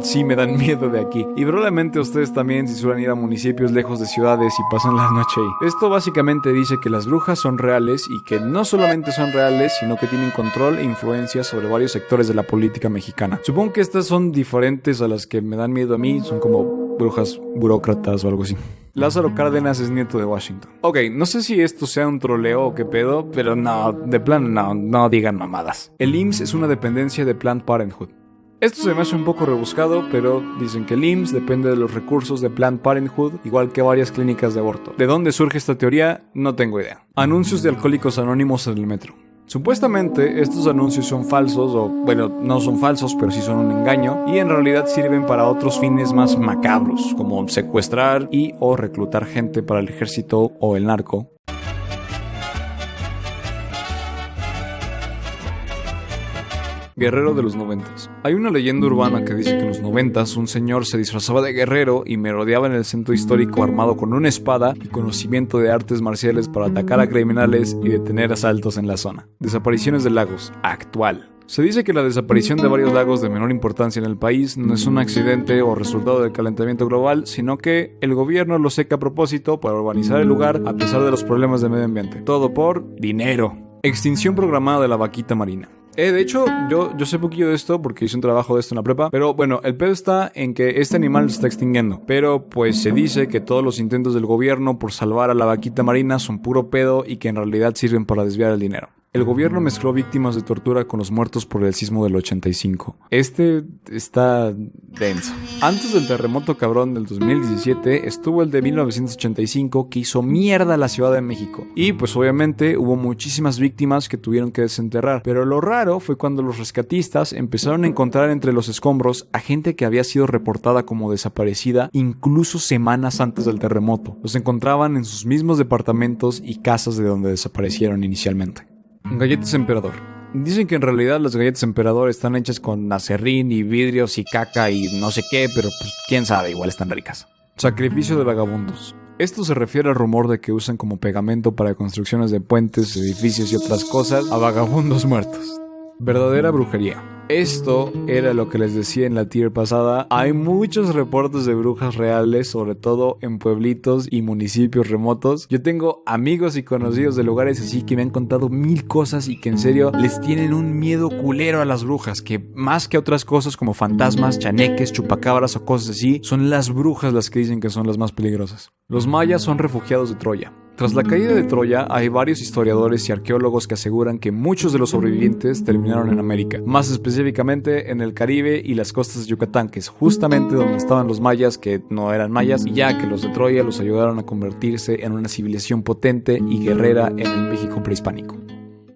sí me dan miedo de aquí. Y probablemente ustedes también si suelen ir a municipios lejos de ciudades y pasan la noche ahí. Esto básicamente dice que las brujas son reales y que no solamente son reales, sino que tienen control e influencia sobre varios sectores de la política mexicana. Supongo que estas son diferentes a las que me dan miedo a mí, son como brujas burócratas o algo así. Lázaro Cárdenas es nieto de Washington. Ok, no sé si esto sea un troleo o qué pedo, pero no, de plan no, no digan mamadas. El IMSS es una dependencia de Planned Parenthood. Esto se me hace un poco rebuscado, pero dicen que el IMSS depende de los recursos de Planned Parenthood, igual que varias clínicas de aborto. ¿De dónde surge esta teoría? No tengo idea. Anuncios de alcohólicos anónimos en el metro. Supuestamente estos anuncios son falsos, o bueno, no son falsos, pero sí son un engaño, y en realidad sirven para otros fines más macabros, como secuestrar y o reclutar gente para el ejército o el narco, Guerrero de los noventas. Hay una leyenda urbana que dice que en los noventas un señor se disfrazaba de guerrero y merodeaba en el centro histórico armado con una espada y conocimiento de artes marciales para atacar a criminales y detener asaltos en la zona. Desapariciones de lagos. Actual. Se dice que la desaparición de varios lagos de menor importancia en el país no es un accidente o resultado del calentamiento global, sino que el gobierno lo seca a propósito para urbanizar el lugar a pesar de los problemas de medio ambiente. Todo por dinero. Extinción programada de la vaquita marina. Eh, de hecho, yo, yo sé poquillo de esto porque hice un trabajo de esto en la prepa. Pero bueno, el pedo está en que este animal se está extinguiendo. Pero pues se dice que todos los intentos del gobierno por salvar a la vaquita marina son puro pedo y que en realidad sirven para desviar el dinero. El gobierno mezcló víctimas de tortura con los muertos por el sismo del 85. Este está denso. Antes del terremoto cabrón del 2017 estuvo el de 1985 que hizo mierda la Ciudad de México. Y pues obviamente hubo muchísimas víctimas que tuvieron que desenterrar. Pero lo raro fue cuando los rescatistas empezaron a encontrar entre los escombros a gente que había sido reportada como desaparecida incluso semanas antes del terremoto. Los encontraban en sus mismos departamentos y casas de donde desaparecieron inicialmente. Galletas Emperador. Dicen que en realidad las galletas Emperador están hechas con acerrín y vidrios y caca y no sé qué, pero pues quién sabe, igual están ricas. Sacrificio de vagabundos. Esto se refiere al rumor de que usan como pegamento para construcciones de puentes, edificios y otras cosas a vagabundos muertos. Verdadera brujería. Esto era lo que les decía en la tier pasada. Hay muchos reportes de brujas reales, sobre todo en pueblitos y municipios remotos. Yo tengo amigos y conocidos de lugares así que me han contado mil cosas y que en serio les tienen un miedo culero a las brujas, que más que otras cosas como fantasmas, chaneques, chupacabras o cosas así, son las brujas las que dicen que son las más peligrosas. Los mayas son refugiados de Troya. Tras la caída de Troya, hay varios historiadores y arqueólogos que aseguran que muchos de los sobrevivientes terminaron en América, más específicamente en el Caribe y las costas de Yucatán, que es justamente donde estaban los mayas que no eran mayas, y ya que los de Troya los ayudaron a convertirse en una civilización potente y guerrera en el México prehispánico.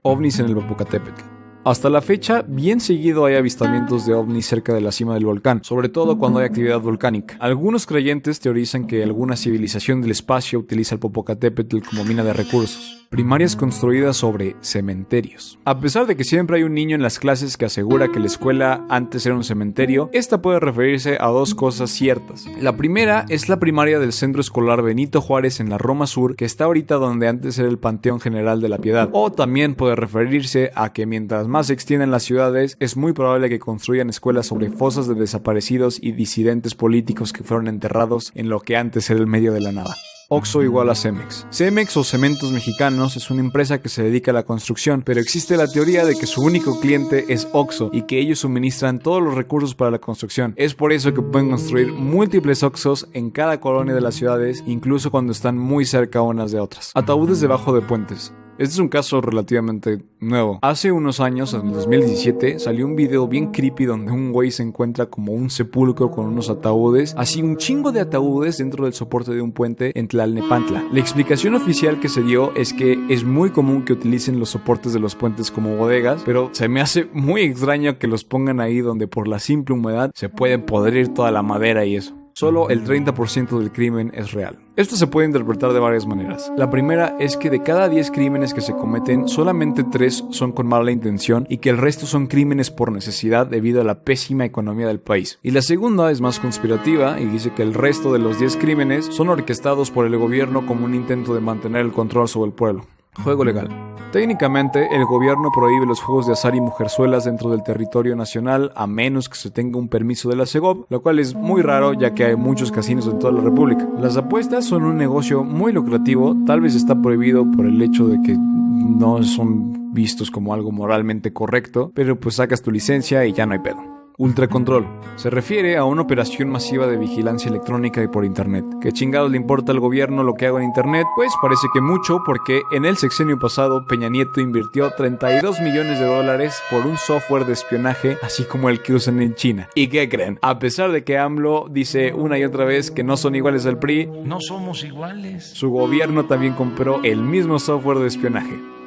OVNIs en el Popocatépetl. Hasta la fecha, bien seguido hay avistamientos de ovnis cerca de la cima del volcán, sobre todo cuando hay actividad volcánica. Algunos creyentes teorizan que alguna civilización del espacio utiliza el Popocatépetl como mina de recursos primarias construidas sobre cementerios. A pesar de que siempre hay un niño en las clases que asegura que la escuela antes era un cementerio, esta puede referirse a dos cosas ciertas. La primera es la primaria del Centro Escolar Benito Juárez en la Roma Sur, que está ahorita donde antes era el Panteón General de la Piedad. O también puede referirse a que mientras más se extienden las ciudades, es muy probable que construyan escuelas sobre fosas de desaparecidos y disidentes políticos que fueron enterrados en lo que antes era el medio de la nada. Oxo igual a Cemex. Cemex o Cementos Mexicanos es una empresa que se dedica a la construcción, pero existe la teoría de que su único cliente es Oxo y que ellos suministran todos los recursos para la construcción. Es por eso que pueden construir múltiples Oxos en cada colonia de las ciudades, incluso cuando están muy cerca unas de otras. Ataúdes debajo de puentes. Este es un caso relativamente nuevo. Hace unos años, en 2017, salió un video bien creepy donde un güey se encuentra como un sepulcro con unos ataúdes, así un chingo de ataúdes dentro del soporte de un puente en Tlalnepantla. La explicación oficial que se dio es que es muy común que utilicen los soportes de los puentes como bodegas, pero se me hace muy extraño que los pongan ahí donde por la simple humedad se puede podrir toda la madera y eso solo el 30% del crimen es real. Esto se puede interpretar de varias maneras. La primera es que de cada 10 crímenes que se cometen, solamente 3 son con mala intención y que el resto son crímenes por necesidad debido a la pésima economía del país. Y la segunda es más conspirativa y dice que el resto de los 10 crímenes son orquestados por el gobierno como un intento de mantener el control sobre el pueblo. Juego legal. Técnicamente, el gobierno prohíbe los juegos de azar y mujerzuelas dentro del territorio nacional a menos que se tenga un permiso de la SEGOV, lo cual es muy raro ya que hay muchos casinos en toda la República. Las apuestas son un negocio muy lucrativo, tal vez está prohibido por el hecho de que no son vistos como algo moralmente correcto, pero pues sacas tu licencia y ya no hay pedo. Ultracontrol. Se refiere a una operación masiva de vigilancia electrónica y por Internet. ¿Qué chingados le importa al gobierno lo que hago en Internet? Pues parece que mucho porque en el sexenio pasado Peña Nieto invirtió 32 millones de dólares por un software de espionaje así como el que usan en China. ¿Y qué creen? A pesar de que AMLO dice una y otra vez que no son iguales al PRI, no somos iguales. Su gobierno también compró el mismo software de espionaje.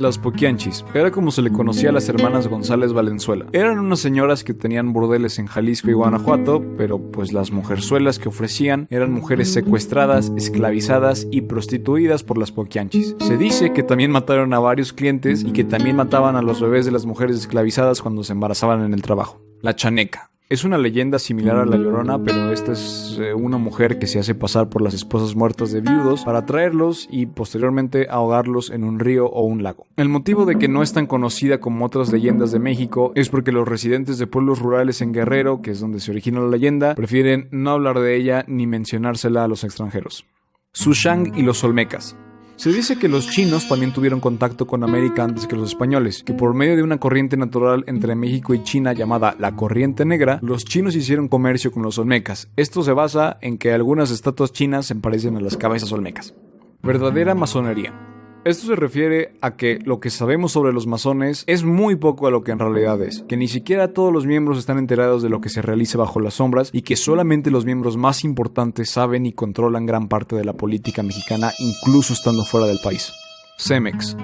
Las Poquianchis. Era como se le conocía a las hermanas González Valenzuela. Eran unas señoras que tenían burdeles en Jalisco y Guanajuato, pero pues las mujerzuelas que ofrecían eran mujeres secuestradas, esclavizadas y prostituidas por las Poquianchis. Se dice que también mataron a varios clientes y que también mataban a los bebés de las mujeres esclavizadas cuando se embarazaban en el trabajo. La chaneca. Es una leyenda similar a La Llorona, pero esta es eh, una mujer que se hace pasar por las esposas muertas de viudos para traerlos y posteriormente ahogarlos en un río o un lago. El motivo de que no es tan conocida como otras leyendas de México es porque los residentes de pueblos rurales en Guerrero, que es donde se origina la leyenda, prefieren no hablar de ella ni mencionársela a los extranjeros. Sushang y los Olmecas. Se dice que los chinos también tuvieron contacto con América antes que los españoles, que por medio de una corriente natural entre México y China llamada la Corriente Negra, los chinos hicieron comercio con los olmecas. Esto se basa en que algunas estatuas chinas se parecen a las cabezas olmecas. Verdadera masonería. Esto se refiere a que lo que sabemos sobre los masones es muy poco a lo que en realidad es, que ni siquiera todos los miembros están enterados de lo que se realiza bajo las sombras y que solamente los miembros más importantes saben y controlan gran parte de la política mexicana incluso estando fuera del país. Cemex.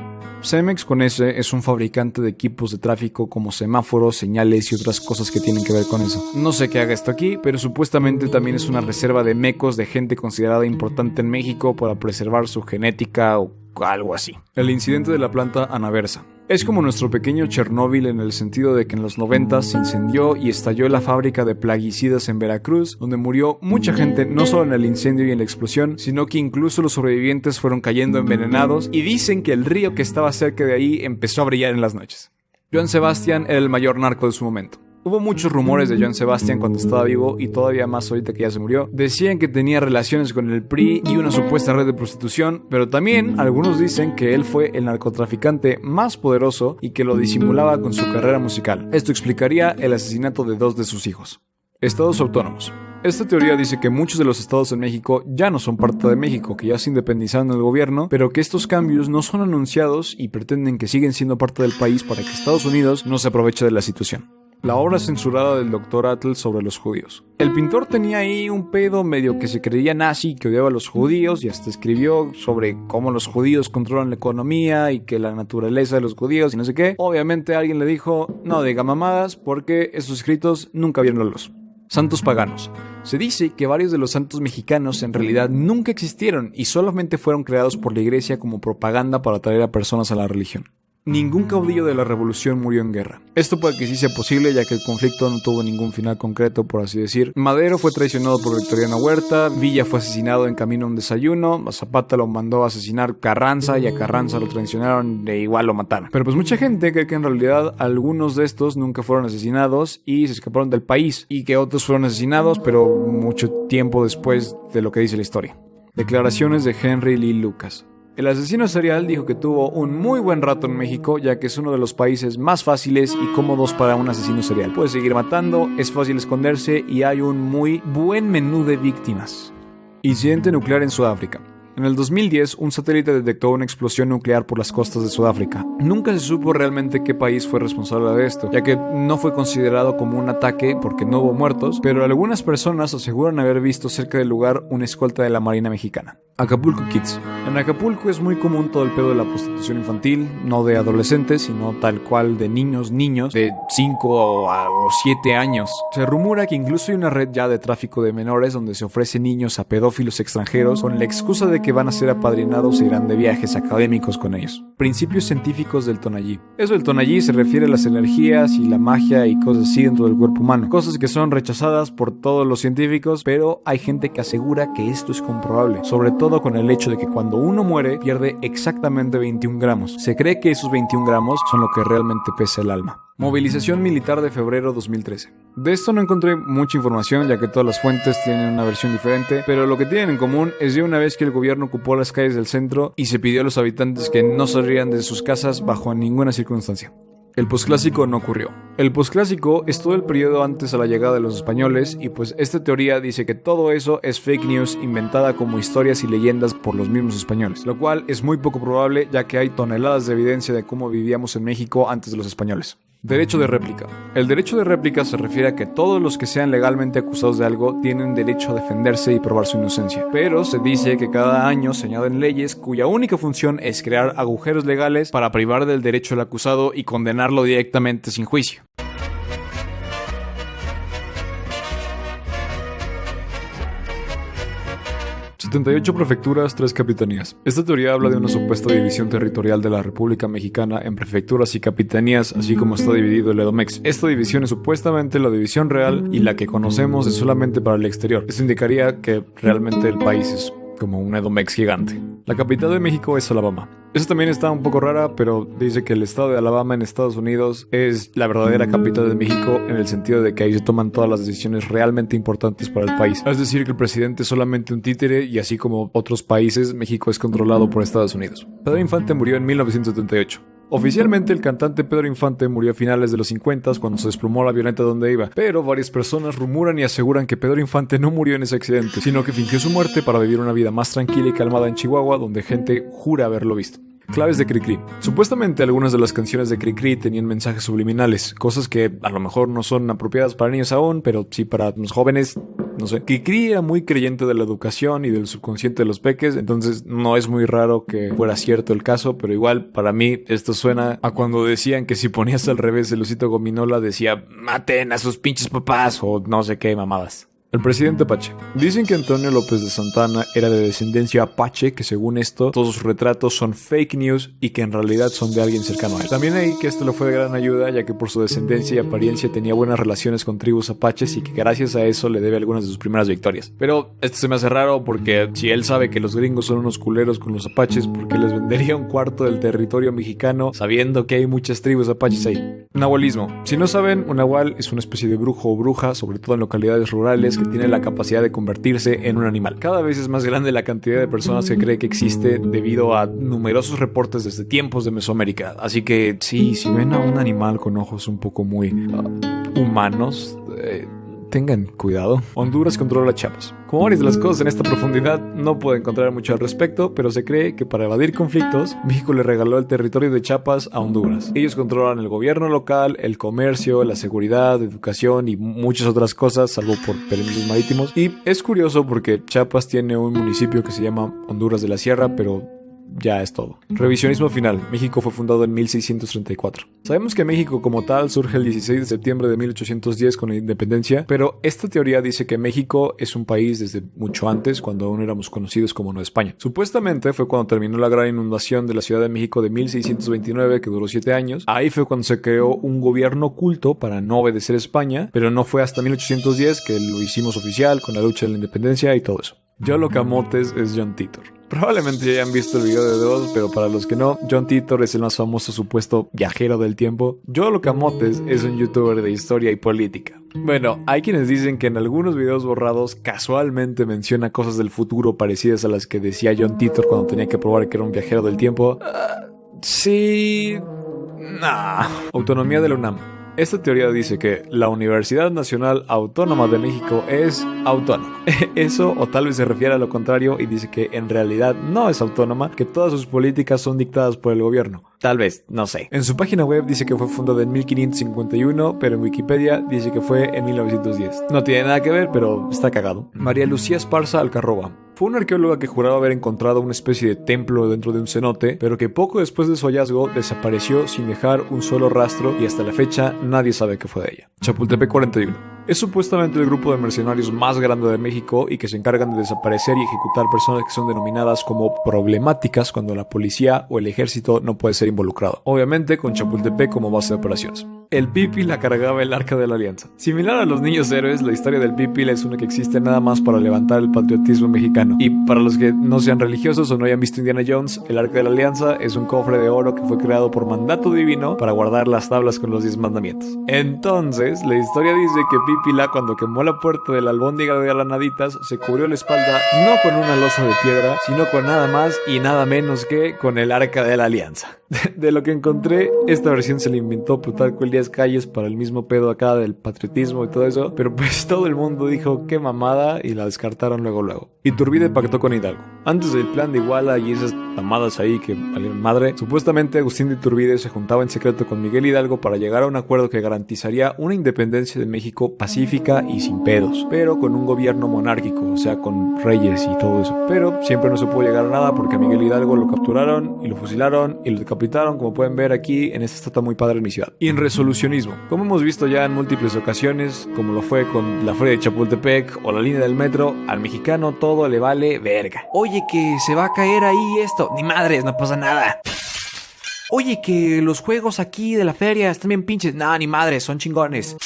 Cemex con S es un fabricante de equipos de tráfico como semáforos, señales y otras cosas que tienen que ver con eso. No sé qué haga esto aquí, pero supuestamente también es una reserva de mecos de gente considerada importante en México para preservar su genética o algo así. El incidente de la planta anaversa. Es como nuestro pequeño Chernóbil en el sentido de que en los 90 se incendió y estalló la fábrica de plaguicidas en Veracruz, donde murió mucha gente no solo en el incendio y en la explosión, sino que incluso los sobrevivientes fueron cayendo envenenados y dicen que el río que estaba cerca de ahí empezó a brillar en las noches. Joan Sebastián era el mayor narco de su momento. Hubo muchos rumores de Joan Sebastián cuando estaba vivo y todavía más ahorita que ya se murió. Decían que tenía relaciones con el PRI y una supuesta red de prostitución, pero también algunos dicen que él fue el narcotraficante más poderoso y que lo disimulaba con su carrera musical. Esto explicaría el asesinato de dos de sus hijos. Estados autónomos. Esta teoría dice que muchos de los estados en México ya no son parte de México, que ya se independizaron del gobierno, pero que estos cambios no son anunciados y pretenden que siguen siendo parte del país para que Estados Unidos no se aproveche de la situación la obra censurada del Dr. Atl sobre los judíos. El pintor tenía ahí un pedo medio que se creía nazi, que odiaba a los judíos y hasta escribió sobre cómo los judíos controlan la economía y que la naturaleza de los judíos y no sé qué. Obviamente alguien le dijo, no diga mamadas porque esos escritos nunca vieron la luz. Santos paganos. Se dice que varios de los santos mexicanos en realidad nunca existieron y solamente fueron creados por la iglesia como propaganda para atraer a personas a la religión. Ningún caudillo de la revolución murió en guerra. Esto puede que sí sea posible ya que el conflicto no tuvo ningún final concreto, por así decir. Madero fue traicionado por Victoriano Huerta, Villa fue asesinado en camino a un desayuno, Zapata lo mandó a asesinar Carranza y a Carranza lo traicionaron e igual lo mataron. Pero pues mucha gente cree que en realidad algunos de estos nunca fueron asesinados y se escaparon del país y que otros fueron asesinados pero mucho tiempo después de lo que dice la historia. Declaraciones de Henry Lee Lucas. El asesino serial dijo que tuvo un muy buen rato en México, ya que es uno de los países más fáciles y cómodos para un asesino serial. Puede seguir matando, es fácil esconderse y hay un muy buen menú de víctimas. Incidente nuclear en Sudáfrica. En el 2010, un satélite detectó una explosión nuclear por las costas de Sudáfrica. Nunca se supo realmente qué país fue responsable de esto, ya que no fue considerado como un ataque porque no hubo muertos, pero algunas personas aseguran haber visto cerca del lugar una escolta de la Marina Mexicana. Acapulco Kids. En Acapulco es muy común todo el pedo de la prostitución infantil, no de adolescentes, sino tal cual de niños, niños de 5 o 7 años. Se rumora que incluso hay una red ya de tráfico de menores donde se ofrece niños a pedófilos extranjeros con la excusa de que van a ser apadrinados e irán de viajes académicos con ellos. Principios científicos del Tonallí. Eso del Tonallí se refiere a las energías y la magia y cosas así dentro del cuerpo humano. Cosas que son rechazadas por todos los científicos, pero hay gente que asegura que esto es comprobable. Sobre todo con el hecho de que cuando uno muere pierde exactamente 21 gramos. Se cree que esos 21 gramos son lo que realmente pesa el alma. Movilización militar de febrero 2013. De esto no encontré mucha información ya que todas las fuentes tienen una versión diferente, pero lo que tienen en común es de una vez que el gobierno ocupó las calles del centro y se pidió a los habitantes que no salieran de sus casas bajo ninguna circunstancia. El posclásico no ocurrió. El posclásico es todo el periodo antes a la llegada de los españoles y pues esta teoría dice que todo eso es fake news inventada como historias y leyendas por los mismos españoles, lo cual es muy poco probable ya que hay toneladas de evidencia de cómo vivíamos en México antes de los españoles. Derecho de réplica. El derecho de réplica se refiere a que todos los que sean legalmente acusados de algo tienen derecho a defenderse y probar su inocencia. Pero se dice que cada año se añaden leyes cuya única función es crear agujeros legales para privar del derecho al acusado y condenarlo directamente sin juicio. 78 prefecturas, 3 capitanías. Esta teoría habla de una supuesta división territorial de la República Mexicana en prefecturas y capitanías, así como está dividido el Edomex. Esta división es supuestamente la división real y la que conocemos es solamente para el exterior. Esto indicaría que realmente el país es como un Edomex gigante. La capital de México es Alabama. Eso también está un poco rara, pero dice que el estado de Alabama en Estados Unidos es la verdadera capital de México en el sentido de que ahí se toman todas las decisiones realmente importantes para el país. Es decir, que el presidente es solamente un títere y así como otros países, México es controlado por Estados Unidos. Pedro Infante murió en 1978. Oficialmente el cantante Pedro Infante murió a finales de los 50 cuando se desplomó la avioneta donde iba, pero varias personas rumoran y aseguran que Pedro Infante no murió en ese accidente, sino que fingió su muerte para vivir una vida más tranquila y calmada en Chihuahua donde gente jura haberlo visto. Claves de Cricri. Supuestamente algunas de las canciones de Cricri tenían mensajes subliminales, cosas que a lo mejor no son apropiadas para niños aún, pero sí para los jóvenes no sé. Cricri era muy creyente de la educación y del subconsciente de los peques, entonces no es muy raro que fuera cierto el caso, pero igual para mí esto suena a cuando decían que si ponías al revés el osito gominola decía maten a sus pinches papás o no sé qué mamadas. El presidente Apache. Dicen que Antonio López de Santana era de descendencia apache, que según esto todos sus retratos son fake news y que en realidad son de alguien cercano a él. También ahí que esto le fue de gran ayuda ya que por su descendencia y apariencia tenía buenas relaciones con tribus apaches y que gracias a eso le debe algunas de sus primeras victorias. Pero esto se me hace raro porque si él sabe que los gringos son unos culeros con los apaches, ¿por qué les vendería un cuarto del territorio mexicano sabiendo que hay muchas tribus apaches ahí? Nahualismo. Si no saben, un nahual es una especie de brujo o bruja, sobre todo en localidades rurales, tiene la capacidad de convertirse en un animal. Cada vez es más grande la cantidad de personas que cree que existe debido a numerosos reportes desde tiempos de Mesoamérica. Así que sí, si ven a un animal con ojos un poco muy uh, humanos, eh, tengan cuidado. Honduras controla Chiapas. Como varias de las cosas en esta profundidad, no puedo encontrar mucho al respecto, pero se cree que para evadir conflictos, México le regaló el territorio de Chiapas a Honduras. Ellos controlan el gobierno local, el comercio, la seguridad, educación y muchas otras cosas, salvo por permisos marítimos. Y es curioso porque Chiapas tiene un municipio que se llama Honduras de la Sierra, pero ya es todo. Revisionismo final. México fue fundado en 1634. Sabemos que México como tal surge el 16 de septiembre de 1810 con la independencia, pero esta teoría dice que México es un país desde mucho antes, cuando aún éramos conocidos como Nueva España. Supuestamente fue cuando terminó la gran inundación de la Ciudad de México de 1629, que duró 7 años. Ahí fue cuando se creó un gobierno oculto para no obedecer a España, pero no fue hasta 1810 que lo hicimos oficial con la lucha de la independencia y todo eso. Yolo Camotes es John Titor. Probablemente ya hayan visto el video de dos, pero para los que no, John Titor es el más famoso supuesto viajero del tiempo. Yolo Camotes es un youtuber de historia y política. Bueno, hay quienes dicen que en algunos videos borrados casualmente menciona cosas del futuro parecidas a las que decía John Titor cuando tenía que probar que era un viajero del tiempo. Ah, sí... Nah. Autonomía de la UNAM. Esta teoría dice que la Universidad Nacional Autónoma de México es autónoma. Eso o tal vez se refiere a lo contrario y dice que en realidad no es autónoma, que todas sus políticas son dictadas por el gobierno. Tal vez, no sé. En su página web dice que fue fundada en 1551, pero en Wikipedia dice que fue en 1910. No tiene nada que ver, pero está cagado. María Lucía Esparza Alcarroba. Fue una arqueóloga que juraba haber encontrado una especie de templo dentro de un cenote, pero que poco después de su hallazgo desapareció sin dejar un solo rastro y hasta la fecha nadie sabe qué fue de ella. Chapultepec 41. Es supuestamente el grupo de mercenarios más grande de México y que se encargan de desaparecer y ejecutar personas que son denominadas como problemáticas cuando la policía o el ejército no puede ser involucrado. Obviamente con Chapultepec como base de operaciones el Pipil la cargaba el arca de la alianza. Similar a los niños héroes, la historia del Pipil es una que existe nada más para levantar el patriotismo mexicano. Y para los que no sean religiosos o no hayan visto Indiana Jones, el arca de la alianza es un cofre de oro que fue creado por mandato divino para guardar las tablas con los diez mandamientos. Entonces, la historia dice que Pipila cuando quemó la puerta de la albóndiga de granaditas se cubrió la espalda no con una losa de piedra, sino con nada más y nada menos que con el arca de la alianza. De, lo que encontré, esta versión se le inventó Plutarco Calles para el mismo pedo acá del patriotismo y todo eso, pero pues todo el mundo dijo qué mamada y la descartaron luego luego. Iturbide pactó con Hidalgo. Antes del plan de Iguala y esas mamadas ahí que valieron madre, supuestamente Agustín de Iturbide se juntaba en secreto con Miguel Hidalgo para llegar a un acuerdo que garantizaría una independencia de México pacífica y sin pedos, pero con un gobierno monárquico, o sea, con reyes y todo eso. Pero siempre no se pudo llegar a nada porque a Miguel Hidalgo lo capturaron y lo fusilaron y lo decapitaron, como pueden ver aquí en esta estatua muy padre en mi ciudad. Y en resolucionismo, como hemos visto ya en múltiples ocasiones, como lo fue con la Feria de Chapultepec o la línea del metro, al mexicano todo le vale verga. Oye, que se va a caer ahí esto. Ni madres, no pasa nada. Oye, que los juegos aquí de la feria están bien pinches. No, ni madres, son chingones.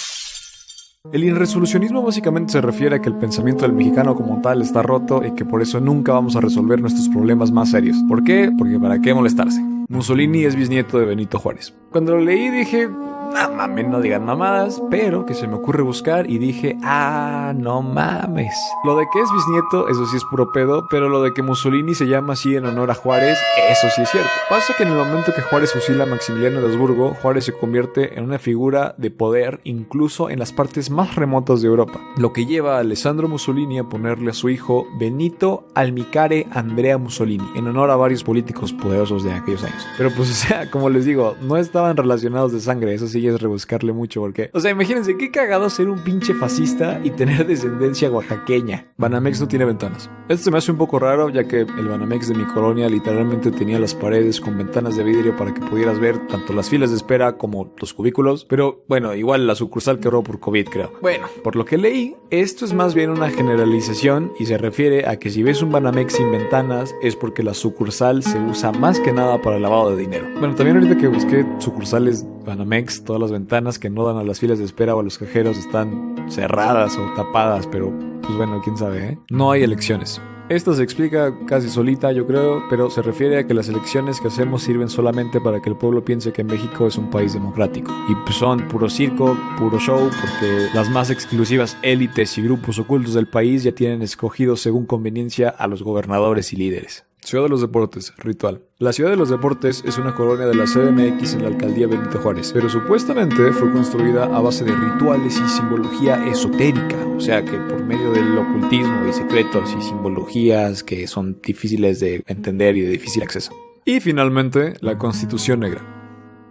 El irresolucionismo básicamente se refiere a que el pensamiento del mexicano como tal está roto y que por eso nunca vamos a resolver nuestros problemas más serios. ¿Por qué? Porque para qué molestarse. Mussolini es bisnieto de Benito Juárez. Cuando lo leí dije, no mames, no digan mamadas, pero que se me ocurre buscar y dije, ah, no mames. Lo de que es bisnieto, eso sí es puro pedo, pero lo de que Mussolini se llama así en honor a Juárez, eso sí es cierto. Pasa que en el momento que Juárez fusila a Maximiliano de Habsburgo, Juárez se convierte en una figura de poder incluso en las partes más remotas de Europa, lo que lleva a Alessandro Mussolini a ponerle a su hijo Benito Almicare Andrea Mussolini, en honor a varios políticos poderosos de aquellos años. Pero pues o sea, como les digo, no estaban relacionados de sangre, eso sí sí es rebuscarle mucho porque, o sea, imagínense qué cagado ser un pinche fascista y tener descendencia oaxaqueña. Banamex no tiene ventanas. Esto se me hace un poco raro ya que el Banamex de mi colonia literalmente tenía las paredes con ventanas de vidrio para que pudieras ver tanto las filas de espera como los cubículos, pero bueno, igual la sucursal quebró por COVID creo. Bueno, por lo que leí, esto es más bien una generalización y se refiere a que si ves un Banamex sin ventanas es porque la sucursal se usa más que nada para el lavado de dinero. Bueno, también ahorita que busqué sucursales Banamex, todas las ventanas que no dan a las filas de espera o a los cajeros están cerradas o tapadas, pero pues bueno, quién sabe, ¿eh? No hay elecciones. Esto se explica casi solita, yo creo, pero se refiere a que las elecciones que hacemos sirven solamente para que el pueblo piense que México es un país democrático. Y pues son puro circo, puro show, porque las más exclusivas élites y grupos ocultos del país ya tienen escogidos según conveniencia a los gobernadores y líderes. Ciudad de los Deportes, ritual. La Ciudad de los Deportes es una colonia de la CDMX en la alcaldía Benito Juárez, pero supuestamente fue construida a base de rituales y simbología esotérica, o sea que por medio del ocultismo y secretos y simbologías que son difíciles de entender y de difícil acceso. Y finalmente, la Constitución Negra.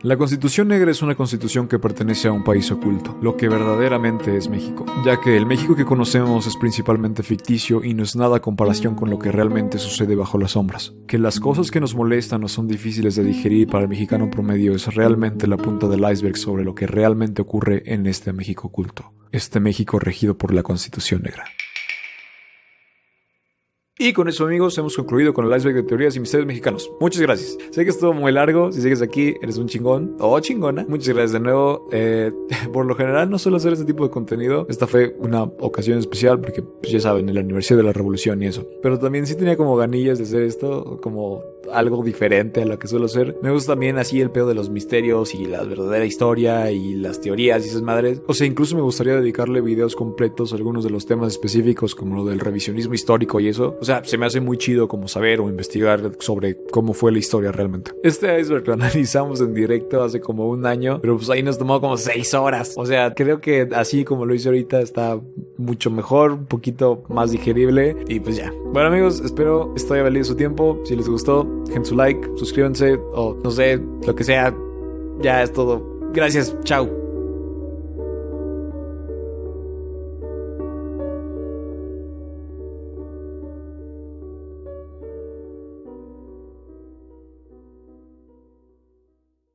La Constitución Negra es una constitución que pertenece a un país oculto, lo que verdaderamente es México, ya que el México que conocemos es principalmente ficticio y no es nada comparación con lo que realmente sucede bajo las sombras. Que las cosas que nos molestan o son difíciles de digerir para el mexicano promedio es realmente la punta del iceberg sobre lo que realmente ocurre en este México oculto, este México regido por la Constitución Negra. Y con eso, amigos, hemos concluido con el iceberg de teorías y misterios mexicanos. Muchas gracias. Sé que estuvo muy largo. Si sigues aquí, eres un chingón o chingona. Muchas gracias de nuevo. Eh, por lo general, no suelo hacer este tipo de contenido. Esta fue una ocasión especial porque, pues, ya saben, el aniversario de la revolución y eso. Pero también sí tenía como ganillas de hacer esto, como algo diferente a lo que suelo hacer. Me gusta también así el pedo de los misterios y la verdadera historia y las teorías y esas madres. O sea, incluso me gustaría dedicarle videos completos a algunos de los temas específicos como lo del revisionismo histórico y eso. O sea, se me hace muy chido como saber o investigar sobre cómo fue la historia realmente. Este iceberg lo analizamos en directo hace como un año, pero pues ahí nos tomó como seis horas. O sea, creo que así como lo hice ahorita está mucho mejor, un poquito más digerible y pues ya. Bueno amigos, espero haya valido su tiempo. Si les gustó, dejen su like, suscríbanse o no sé, lo que sea. Ya es todo. Gracias, chao.